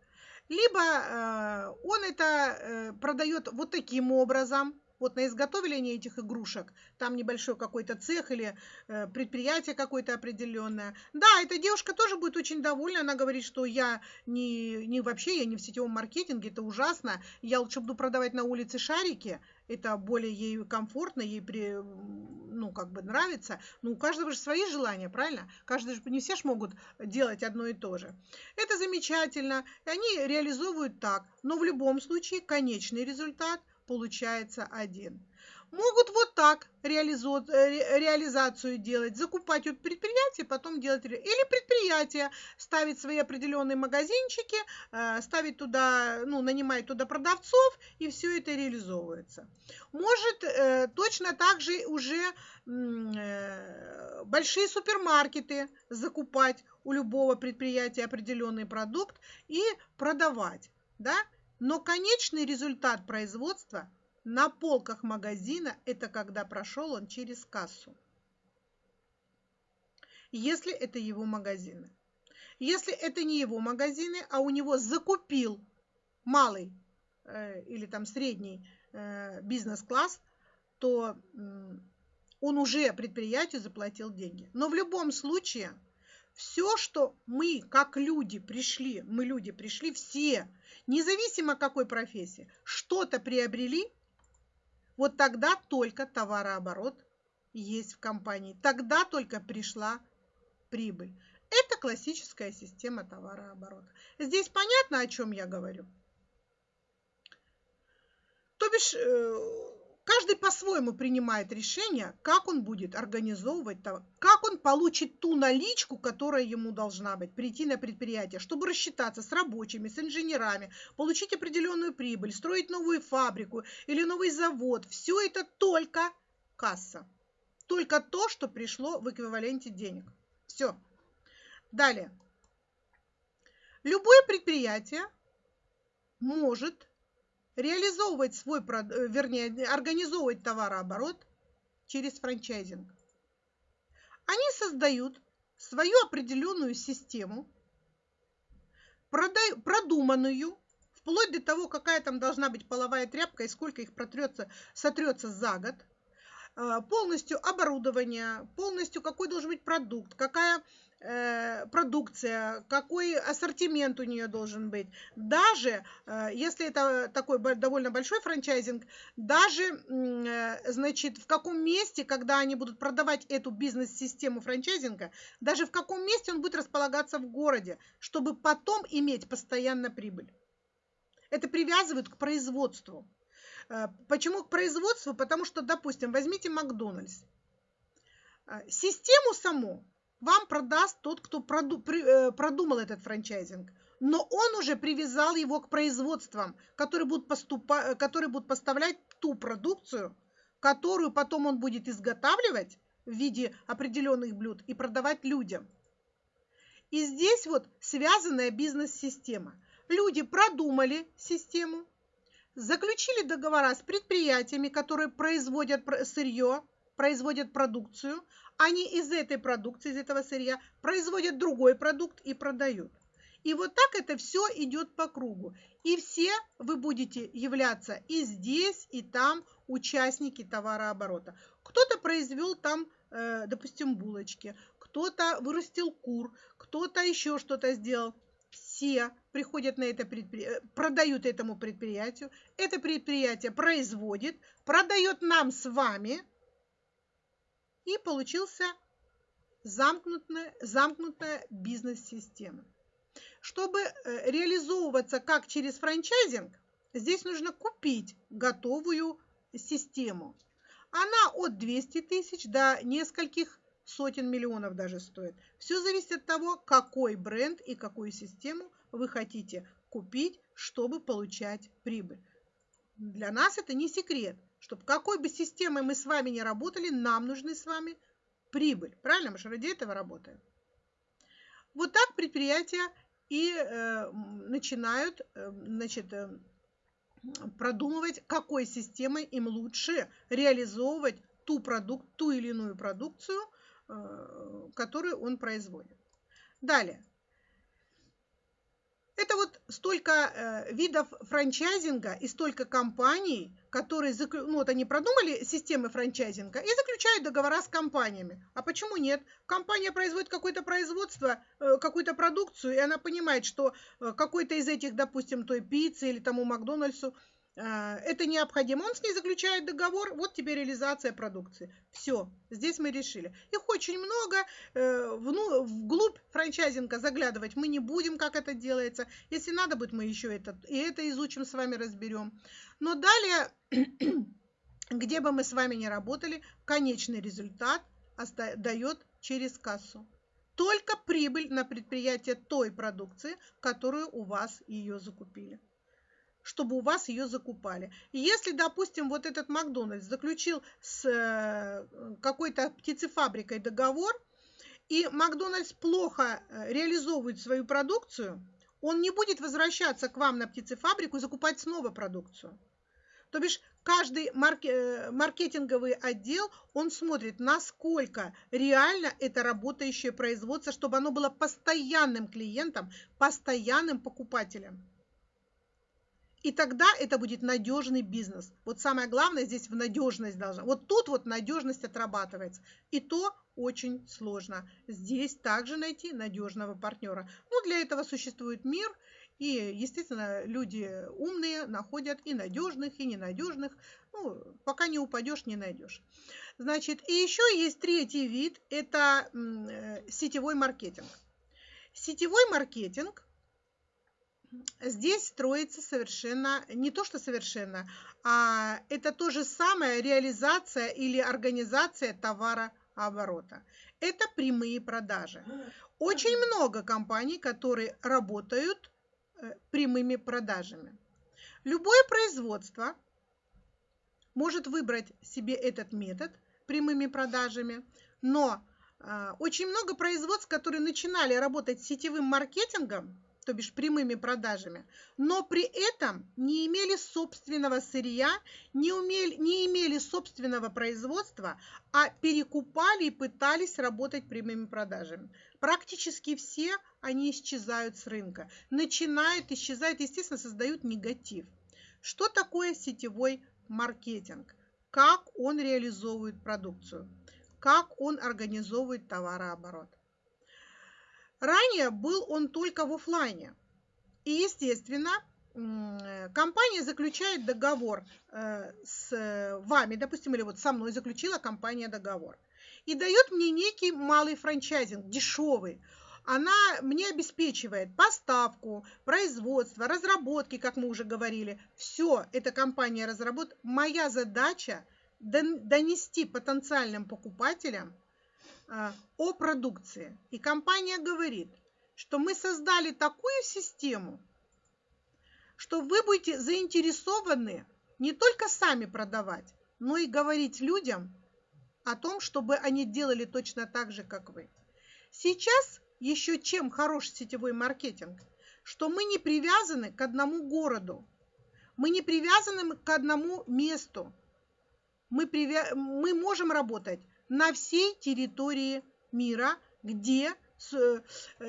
Speaker 1: Либо э, он это э, продает вот таким образом, вот на изготовление этих игрушек, там небольшой какой-то цех или э, предприятие какое-то определенное. Да, эта девушка тоже будет очень довольна, она говорит, что я не, не вообще, я не в сетевом маркетинге, это ужасно, я лучше буду продавать на улице шарики, это более ей комфортно, ей при, ну, как бы нравится. Но у каждого же свои желания, правильно? Каждый же, не все же могут делать одно и то же. Это замечательно, и они реализовывают так. Но в любом случае конечный результат – получается один. Могут вот так э, реализацию делать, закупать у предприятия, потом делать... Или предприятие ставить свои определенные магазинчики, э, ставить туда, ну, нанимать туда продавцов, и все это реализовывается. Может э, точно так же уже большие супермаркеты закупать у любого предприятия определенный продукт и продавать, да, но конечный результат производства на полках магазина – это когда прошел он через кассу. Если это его магазины. Если это не его магазины, а у него закупил малый э, или там средний э, бизнес-класс, то э, он уже предприятию заплатил деньги. Но в любом случае все, что мы, как люди, пришли, мы люди пришли все, независимо какой профессии, что-то приобрели, вот тогда только товарооборот есть в компании. Тогда только пришла прибыль. Это классическая система товарооборота. Здесь понятно, о чем я говорю? То бишь, э, Каждый по-своему принимает решение, как он будет организовывать, как он получит ту наличку, которая ему должна быть, прийти на предприятие, чтобы рассчитаться с рабочими, с инженерами, получить определенную прибыль, строить новую фабрику или новый завод. Все это только касса. Только то, что пришло в эквиваленте денег. Все. Далее. Любое предприятие может реализовывать свой, э, вернее, организовывать товарооборот через франчайзинг. Они создают свою определенную систему, продуманную, вплоть до того, какая там должна быть половая тряпка и сколько их протрется, сотрется за год, э, полностью оборудование, полностью какой должен быть продукт, какая продукция, какой ассортимент у нее должен быть. Даже э, если это такой довольно большой франчайзинг, даже, э, значит, в каком месте, когда они будут продавать эту бизнес-систему франчайзинга, даже в каком месте он будет располагаться в городе, чтобы потом иметь постоянно прибыль. Это привязывают к производству. Почему к производству? Потому что, допустим, возьмите Макдональдс. Систему саму вам продаст тот, кто э, продумал этот франчайзинг. Но он уже привязал его к производствам, которые будут, поступа, э, которые будут поставлять ту продукцию, которую потом он будет изготавливать в виде определенных блюд и продавать людям. И здесь вот связанная бизнес-система. Люди продумали систему, заключили договора с предприятиями, которые производят сырье, производят продукцию, они из этой продукции, из этого сырья производят другой продукт и продают. И вот так это все идет по кругу. И все вы будете являться и здесь, и там участники товарооборота. Кто-то произвел там, э, допустим, булочки, кто-то вырастил кур, кто-то еще что-то сделал. Все приходят на это предприятие, продают этому предприятию. Это предприятие производит, продает нам с вами – и получился замкнутая, замкнутая бизнес-система. Чтобы э, реализовываться как через франчайзинг, здесь нужно купить готовую систему. Она от 200 тысяч до нескольких сотен миллионов даже стоит. Все зависит от того, какой бренд и какую систему вы хотите купить, чтобы получать прибыль. Для нас это не секрет чтобы какой бы системой мы с вами ни работали, нам нужны с вами прибыль. Правильно? Мы же ради этого работаем. Вот так предприятия и э, начинают э, значит, э, продумывать, какой системой им лучше реализовывать ту, продукт, ту или иную продукцию, э, которую он производит. Далее. Это вот столько э, видов франчайзинга и столько компаний, которые, ну вот они продумали системы франчайзинга и заключают договора с компаниями. А почему нет? Компания производит какое-то производство, э, какую-то продукцию, и она понимает, что э, какой-то из этих, допустим, той пиццы или тому Макдональдсу это необходимо. Он с ней заключает договор, вот тебе реализация продукции. Все, здесь мы решили. Их очень много, э, вну, вглубь франчайзинга заглядывать мы не будем, как это делается. Если надо будет, мы еще это, и это изучим, с вами разберем. Но далее, где бы мы с вами ни работали, конечный результат дает через кассу. Только прибыль на предприятие той продукции, которую у вас ее закупили чтобы у вас ее закупали. Если, допустим, вот этот Макдональдс заключил с э, какой-то птицефабрикой договор, и Макдональдс плохо э, реализовывает свою продукцию, он не будет возвращаться к вам на птицефабрику и закупать снова продукцию. То бишь каждый э, маркетинговый отдел, он смотрит, насколько реально это работающее производство, чтобы оно было постоянным клиентом, постоянным покупателем. И тогда это будет надежный бизнес. Вот самое главное здесь в надежность должна. Вот тут вот надежность отрабатывается. И то очень сложно. Здесь также найти надежного партнера. Ну, для этого существует мир. И, естественно, люди умные находят и надежных, и ненадежных. Ну, пока не упадешь, не найдешь. Значит, и еще есть третий вид. Это э, сетевой маркетинг. Сетевой маркетинг здесь строится совершенно, не то что совершенно, а это то же самое реализация или организация товарооборота. Это прямые продажи. Очень много компаний, которые работают э, прямыми продажами. Любое производство может выбрать себе этот метод прямыми продажами, но А, очень много производств, которые начинали работать с сетевым маркетингом, то бишь прямыми продажами, но при этом не имели собственного сырья, не, умели, не имели собственного производства, а перекупали и пытались работать прямыми продажами. Практически все они исчезают с рынка, начинают исчезать, естественно, создают негатив. Что такое сетевой маркетинг? Как он реализовывает продукцию? Как он организовывает товарооборот? Ранее был он только в офлайне. И, естественно, компания заключает договор э, с вами, допустим, или вот со мной заключила компания договор, и дает мне некий малый франчайзинг, дешевый. Она мне обеспечивает поставку, производство, разработки, как мы уже говорили. Все эта компания разработает. Моя задача донести потенциальным покупателям о продукции. И компания говорит, что мы создали такую систему, что вы будете заинтересованы не только сами продавать, но и говорить людям о том, чтобы они делали точно так же, как вы. Сейчас еще чем хорош сетевой маркетинг, что мы не привязаны к одному городу, мы не привязаны к одному месту. Мы, привя... мы можем работать на всей территории мира, где э,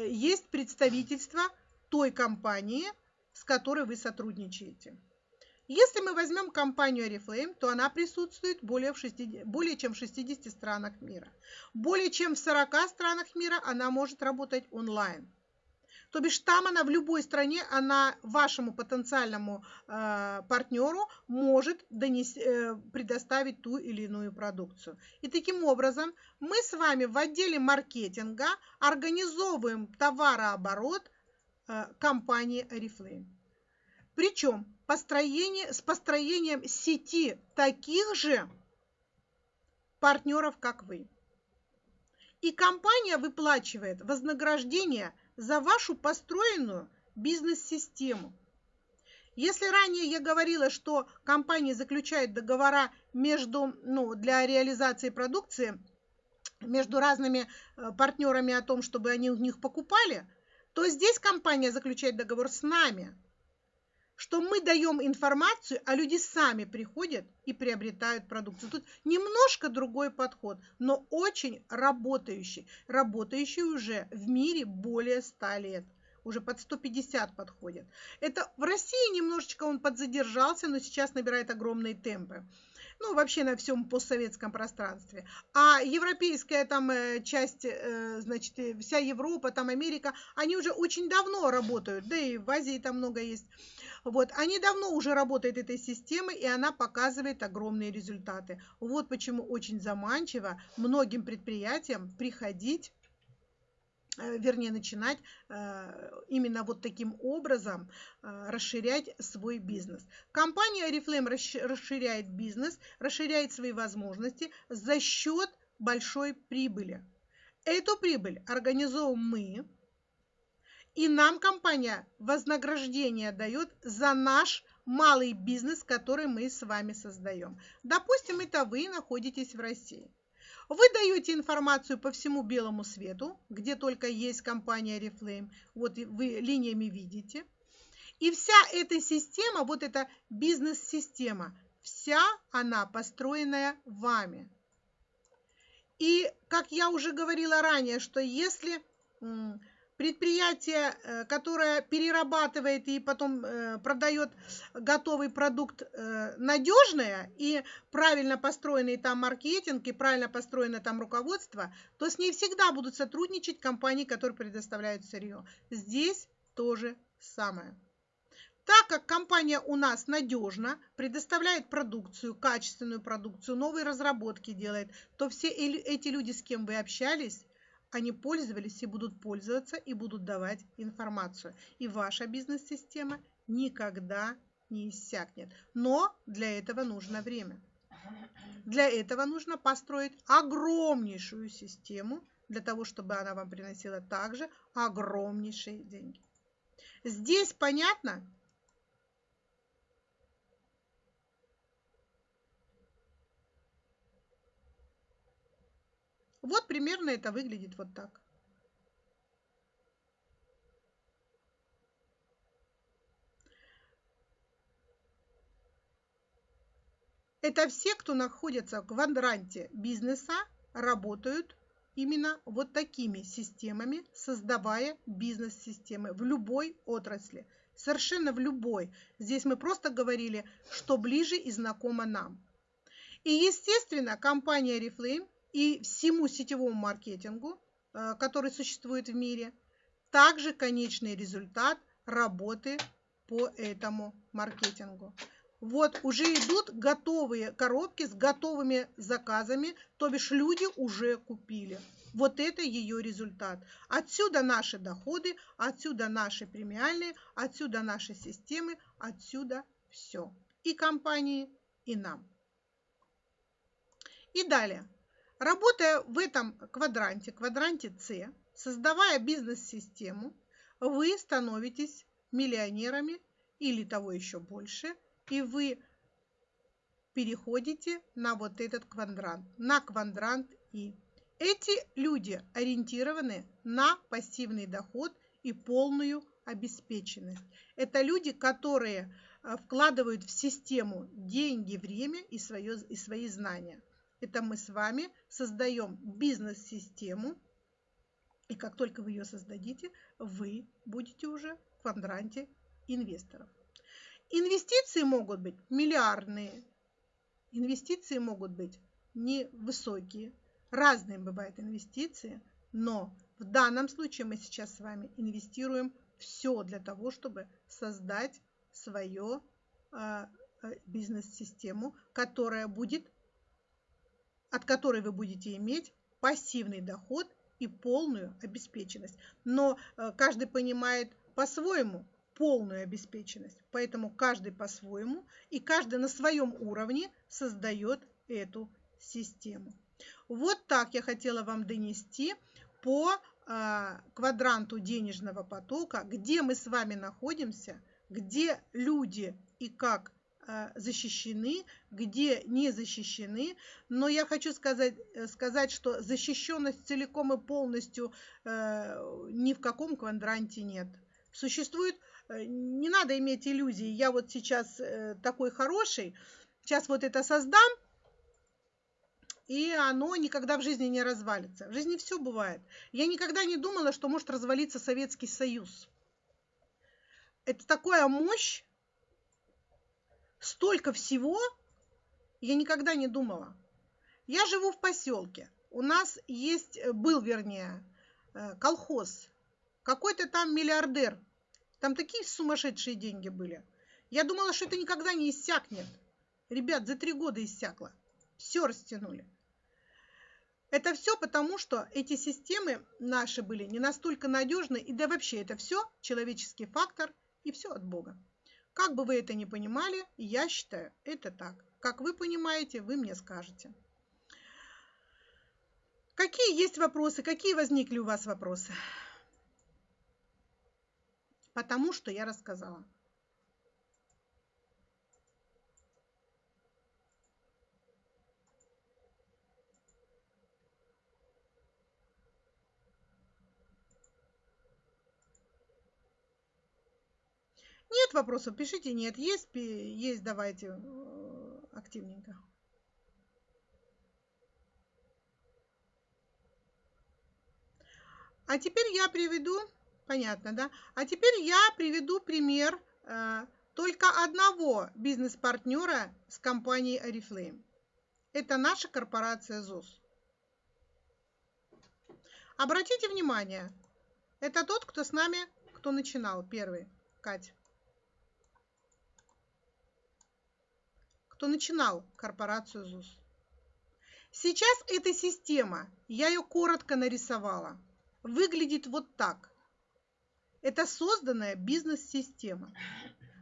Speaker 1: есть представительство той компании, с которой вы сотрудничаете. Если мы возьмем компанию Oriflame, то она присутствует более, в 60, более чем в 60 странах мира. Более чем в 40 странах мира она может работать онлайн. То бишь там она в любой стране, она вашему потенциальному э, партнеру может донести, э, предоставить ту или иную продукцию. И таким образом мы с вами в отделе маркетинга организовываем товарооборот э, компании Oriflame. Причем построение, с построением сети таких же партнеров, как вы. И компания выплачивает вознаграждение – за вашу построенную бизнес-систему. Если ранее я говорила, что компании заключают договора между, ну, для реализации продукции между разными э, партнерами о том, чтобы они у них покупали, то здесь компания заключает договор с нами – что мы даем информацию, а люди сами приходят и приобретают продукцию. Тут немножко другой подход, но очень работающий. Работающий уже в мире более 100 лет. Уже под 150 подходит. Это в России немножечко он подзадержался, но сейчас набирает огромные темпы ну, вообще на всем постсоветском пространстве. А европейская там э, часть, э, значит, вся Европа, там Америка, они уже очень давно работают, да и в Азии там много есть. Вот, они давно уже работают этой системой, и она показывает огромные результаты. Вот почему очень заманчиво многим предприятиям приходить э, вернее, начинать э, именно вот таким образом э, расширять свой бизнес. Компания Oriflame расширяет бизнес, расширяет свои возможности за счет большой прибыли. Эту прибыль организовываем мы, и нам компания вознаграждение дает за наш малый бизнес, который мы с вами создаем. Допустим, это вы находитесь в России. Вы даете информацию по всему белому свету, где только есть компания Reflame. Вот вы линиями видите. И вся эта система, вот эта бизнес-система, вся она построенная вами. И, как я уже говорила ранее, что если предприятие, э, которое перерабатывает и потом э, продает готовый продукт э, надежное и правильно построенный там маркетинг и правильно построено там руководство, то с ней всегда будут сотрудничать компании, которые предоставляют сырье. Здесь тоже самое. Так как компания у нас надежна, предоставляет продукцию, качественную продукцию, новые разработки делает, то все эти люди, с кем вы общались, они пользовались и будут пользоваться и будут давать информацию. И ваша бизнес-система никогда не иссякнет. Но для этого нужно время. Для этого нужно построить огромнейшую систему, для того, чтобы она вам приносила также огромнейшие деньги. Здесь понятно? Вот примерно это выглядит вот так. Это все, кто находится в квадранте бизнеса, работают именно вот такими системами, создавая бизнес-системы в любой отрасли. Совершенно в любой. Здесь мы просто говорили, что ближе и знакомо нам. И, естественно, компания Reflame и всему сетевому маркетингу, э, который существует в мире, также конечный результат работы по этому маркетингу. Вот уже идут готовые коробки с готовыми заказами, то бишь люди уже купили. Вот это ее результат. Отсюда наши доходы, отсюда наши премиальные, отсюда наши системы, отсюда все. И компании, и нам. И далее. Работая в этом квадранте, квадранте С, создавая бизнес-систему, вы становитесь миллионерами или того еще больше – и вы переходите на вот этот квадрант, на квадрант И. Эти люди ориентированы на пассивный доход и полную обеспеченность. Это люди, которые э, вкладывают в систему деньги, время и, свое, и свои знания. Это мы с вами создаем бизнес-систему, и как только вы ее создадите, вы будете уже в квадранте инвесторов. Инвестиции могут быть миллиардные, инвестиции могут быть невысокие. Разные бывают инвестиции, но в данном случае мы сейчас с вами инвестируем все для того, чтобы создать свою э, бизнес-систему, которая будет, от которой вы будете иметь пассивный доход и полную обеспеченность. Но э, каждый понимает по-своему, полную обеспеченность. Поэтому каждый по-своему и каждый на своем уровне создает эту систему. Вот так я хотела вам донести по э, квадранту денежного потока, где мы с вами находимся, где люди и как защищены, где не защищены. Но я хочу сказать, э, сказать что защищенность целиком и полностью э, ни в каком квадранте нет. Существует Э, не надо иметь иллюзий, я вот сейчас такой хороший, сейчас вот это создам, и оно никогда в жизни не развалится. В жизни все бывает. Я никогда не думала, что может развалиться Советский Союз. Это такая мощь, столько всего, я никогда не думала. Я живу в поселке. У нас есть, э, был вернее, колхоз. Какой-то там миллиардер там такие сумасшедшие деньги были. Я думала, что это никогда не иссякнет. Ребят, за три года иссякло. Все растянули. Это все потому, что эти системы наши были не настолько надежны, и да вообще это все человеческий фактор, и все от Бога. Как бы вы это ни понимали, я считаю, это так. Как вы понимаете, вы мне скажете. Какие есть вопросы? Какие возникли у вас вопросы? потому что я рассказала. Нет вопросов, пишите нет. Есть, есть, давайте э, активненько. А теперь я приведу Понятно, да? А теперь я приведу пример э, только одного бизнес-партнера с компанией Oriflame. Это наша корпорация ЗОС. Обратите внимание, это тот, кто с нами, кто начинал первый, Катя. Кто начинал корпорацию ЗУС. Сейчас эта система, я ее коротко нарисовала, выглядит вот так – это созданная бизнес-система,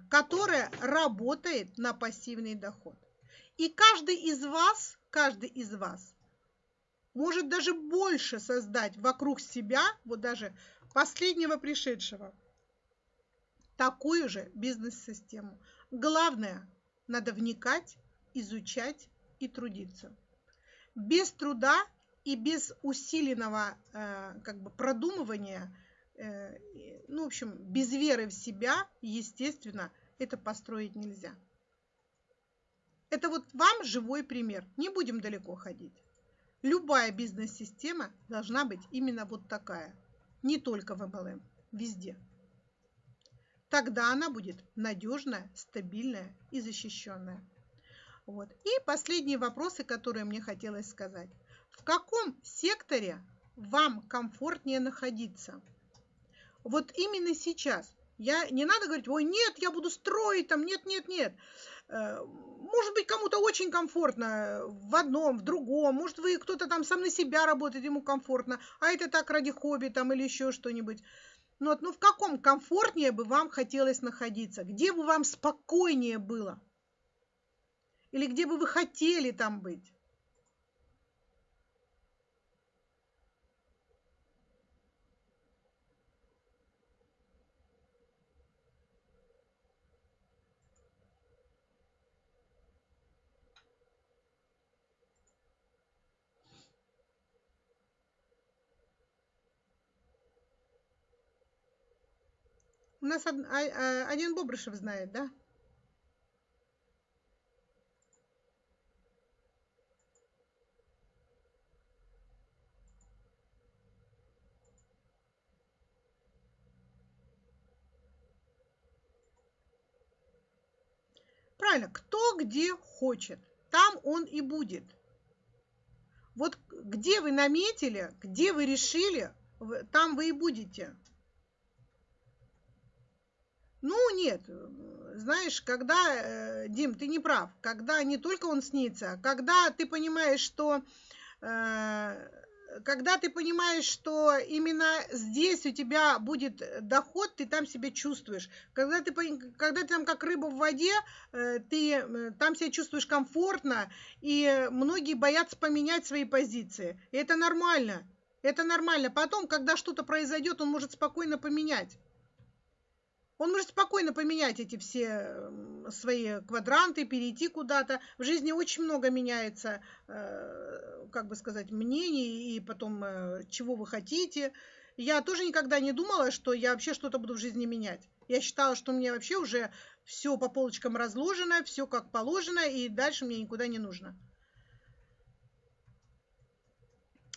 Speaker 1: которая работает на пассивный доход. И каждый из вас, каждый из вас может даже больше создать вокруг себя, вот даже последнего пришедшего, такую же бизнес-систему. Главное, надо вникать, изучать и трудиться. Без труда и без усиленного э, как бы продумывания, э, ну, в общем, без веры в себя, естественно, это построить нельзя. Это вот вам живой пример. Не будем далеко ходить. Любая бизнес-система должна быть именно вот такая. Не только в MLM, везде. Тогда она будет надежная, стабильная и защищенная. Вот. И последние вопросы, которые мне хотелось сказать. В каком секторе вам комфортнее находиться? Вот именно сейчас. Я, не надо говорить, ой, нет, я буду строить там, нет, нет, нет. Э, может быть, кому-то очень комфортно в одном, в другом. Может, вы кто-то там сам на себя работает, ему комфортно, а это так ради хобби там или еще что-нибудь. Ну, вот, ну в каком комфортнее бы вам хотелось находиться? Где бы вам спокойнее было? Или где бы вы хотели там быть? У нас а, а, один Бобрышев знает, да? Правильно, кто где хочет, там он и будет. Вот где вы наметили, где вы решили, там вы и будете. Ну, нет, знаешь, когда, э, Дим, ты не прав, когда не только он снится, а когда ты понимаешь, что э, когда ты понимаешь, что именно здесь у тебя будет доход, ты там себя чувствуешь. Когда ты, когда ты там как рыба в воде, э, ты там себя чувствуешь комфортно, и многие боятся поменять свои позиции. И это нормально. Это нормально. Потом, когда что-то произойдет, он может спокойно поменять. Он может спокойно поменять эти все свои квадранты, перейти куда-то. В жизни очень много меняется, э, как бы сказать, мнений и потом, э, чего вы хотите. Я тоже никогда не думала, что я вообще что-то буду в жизни менять. Я считала, что мне вообще уже все по полочкам разложено, все как положено, и дальше мне никуда не нужно.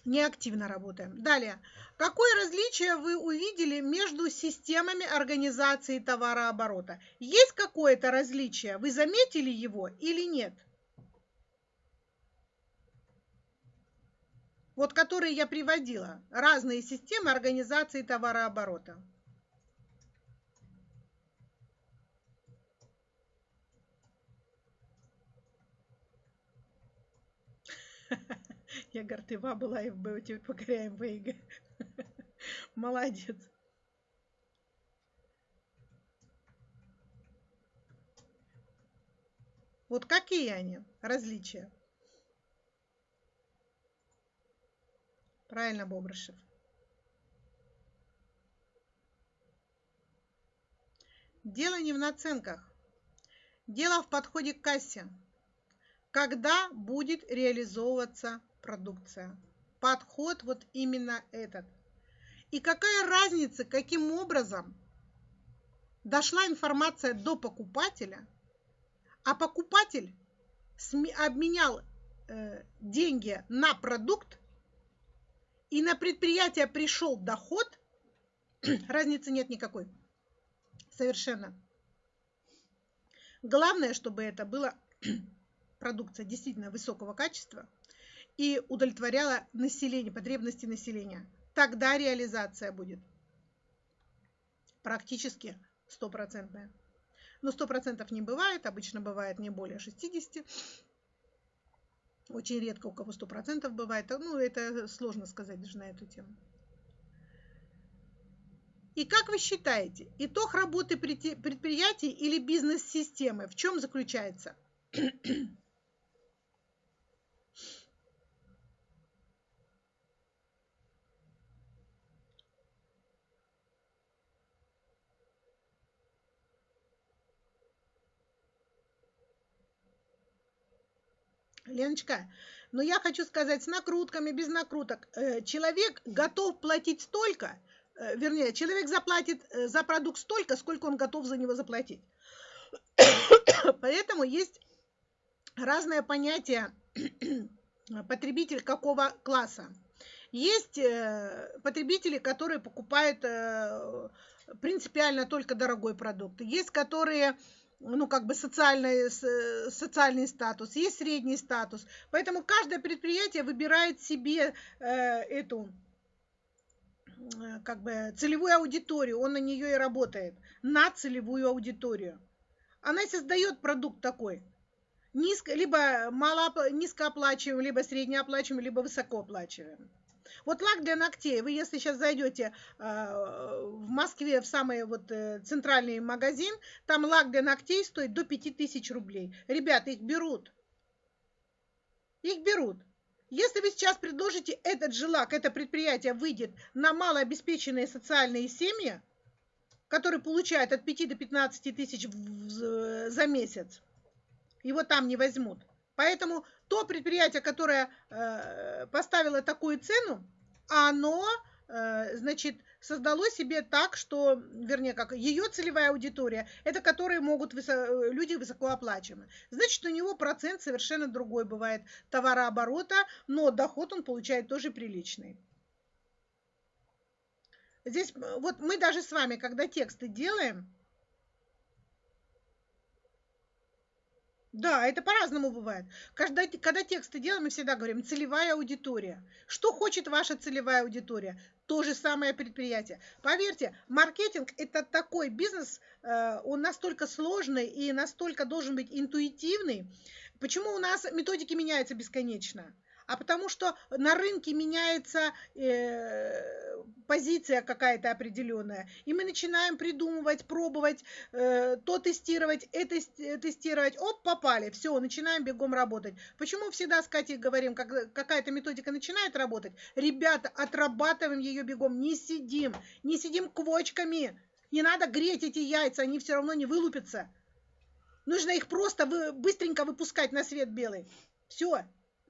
Speaker 1: Неактивно работаем. Далее. Какое различие вы увидели между системами организации товарооборота? Есть какое-то различие? Вы заметили его или нет? Вот которые я приводила. Разные системы организации товарооборота. Я Гартыва была и в покоряем ВИГ. Молодец. Вот какие они, различия? Правильно, Бобрышев. Дело не в наценках. Дело в подходе к кассе. Когда будет реализовываться продукция. Подход вот именно этот. И какая разница, каким образом дошла информация до покупателя, а покупатель обменял э, деньги на продукт, и на предприятие пришел доход, разницы нет никакой. Совершенно. Главное, чтобы это была продукция действительно высокого качества, и удовлетворяла население, потребности населения. Тогда реализация будет практически стопроцентная. Но сто процентов не бывает, обычно бывает не более 60. Очень редко у кого сто процентов бывает. Ну, это сложно сказать даже на эту тему. И как вы считаете, итог работы предприятий или бизнес-системы в чем заключается? Леночка, но я хочу сказать, с накрутками, без накруток, э, человек готов платить столько, э, вернее, человек заплатит э, за продукт столько, сколько он готов за него заплатить. Поэтому есть разное понятие потребитель какого класса. Есть потребители, которые покупают принципиально только дорогой продукт. Есть, которые ну, как бы социальный, социальный статус, есть средний статус. Поэтому каждое предприятие выбирает себе э, эту э, как бы целевую аудиторию, он на нее и работает, на целевую аудиторию. Она создает продукт такой, низко, либо мало, низкооплачиваемый, либо среднеоплачиваемый, либо высокооплачиваемый. Вот лак для ногтей, вы если сейчас зайдете э, в Москве в самый вот э, центральный магазин, там лак для ногтей стоит до 5000 рублей. Ребята, их берут. Их берут. Если вы сейчас предложите этот же лак, это предприятие выйдет на малообеспеченные социальные семьи, которые получают от 5 до 15 тысяч за месяц, его там не возьмут. Поэтому то предприятие, которое э, поставило такую цену, оно, э, значит, создало себе так, что, вернее, как ее целевая аудитория, это которые могут высо, люди высокооплачиваемые. Значит, у него процент совершенно другой бывает товарооборота, но доход он получает тоже приличный. Здесь вот мы даже с вами, когда тексты делаем, Да, это по-разному бывает. Когда, когда тексты делаем, мы всегда говорим целевая аудитория. Что хочет ваша целевая аудитория? То же самое предприятие. Поверьте, маркетинг это такой бизнес, э, он настолько сложный и настолько должен быть интуитивный. Почему у нас методики меняются бесконечно? А потому что на рынке меняется э, позиция какая-то определенная, и мы начинаем придумывать, пробовать, э, то тестировать, это тестировать, оп, попали, все, начинаем бегом работать. Почему всегда с Катей говорим, как какая-то методика начинает работать, ребята, отрабатываем ее бегом, не сидим, не сидим квочками, не надо греть эти яйца, они все равно не вылупятся. Нужно их просто вы, быстренько выпускать на свет белый. Все,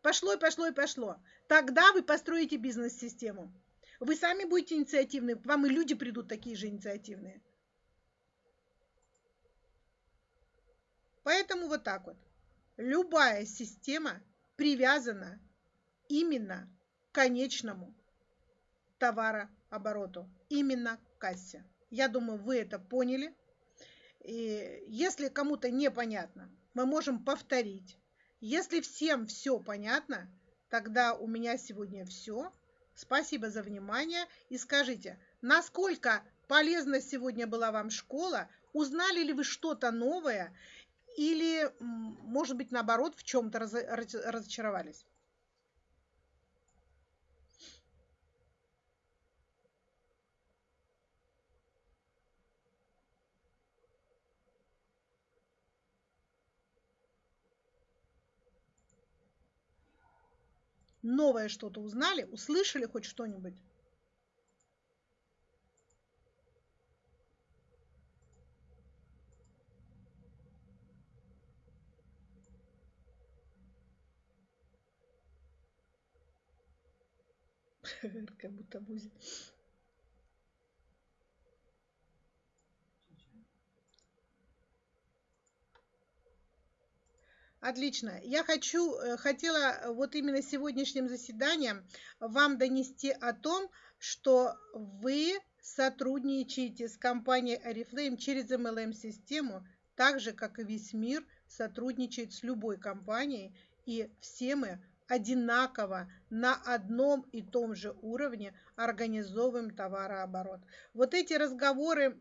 Speaker 1: Пошло и пошло и пошло. Тогда вы построите бизнес-систему. Вы сами будете инициативны, к вам и люди придут такие же инициативные. Поэтому вот так вот. Любая система привязана именно к конечному товарообороту, именно к кассе. Я думаю, вы это поняли. И если кому-то непонятно, мы можем повторить если всем все понятно, тогда у меня сегодня все. Спасибо за внимание и скажите, насколько полезна сегодня была вам школа? Узнали ли вы что-то новое? Или, может быть, наоборот, в чем-то разочаровались? Новое что-то узнали, услышали хоть что-нибудь? Как будто будет. Отлично. Я хочу, э, хотела э, вот именно сегодняшним заседанием вам донести о том, что вы сотрудничаете с компанией Oriflame через MLM-систему, так же, как и весь мир сотрудничает с любой компанией, и все мы одинаково на одном и том же уровне организовываем товарооборот. Вот эти разговоры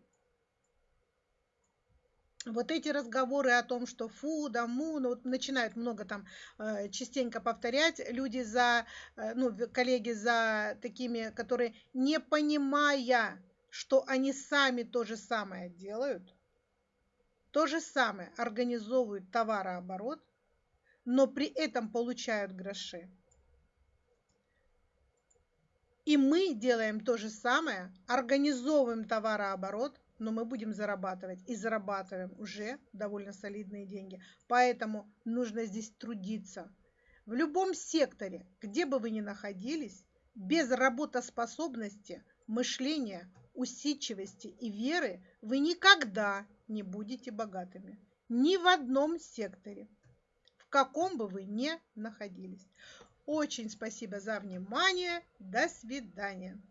Speaker 1: вот эти разговоры о том, что фу, да, му, ну, вот начинают много там э, частенько повторять люди за, э, ну, коллеги за такими, которые не понимая, что они сами то же самое делают, то же самое организовывают товарооборот, но при этом получают гроши. И мы делаем то же самое, организовываем товарооборот, но мы будем зарабатывать и зарабатываем уже довольно солидные деньги. Поэтому нужно здесь трудиться. В любом секторе, где бы вы ни находились, без работоспособности, мышления, усидчивости и веры вы никогда не будете богатыми. Ни в одном секторе, в каком бы вы ни находились. Очень спасибо за внимание. До свидания.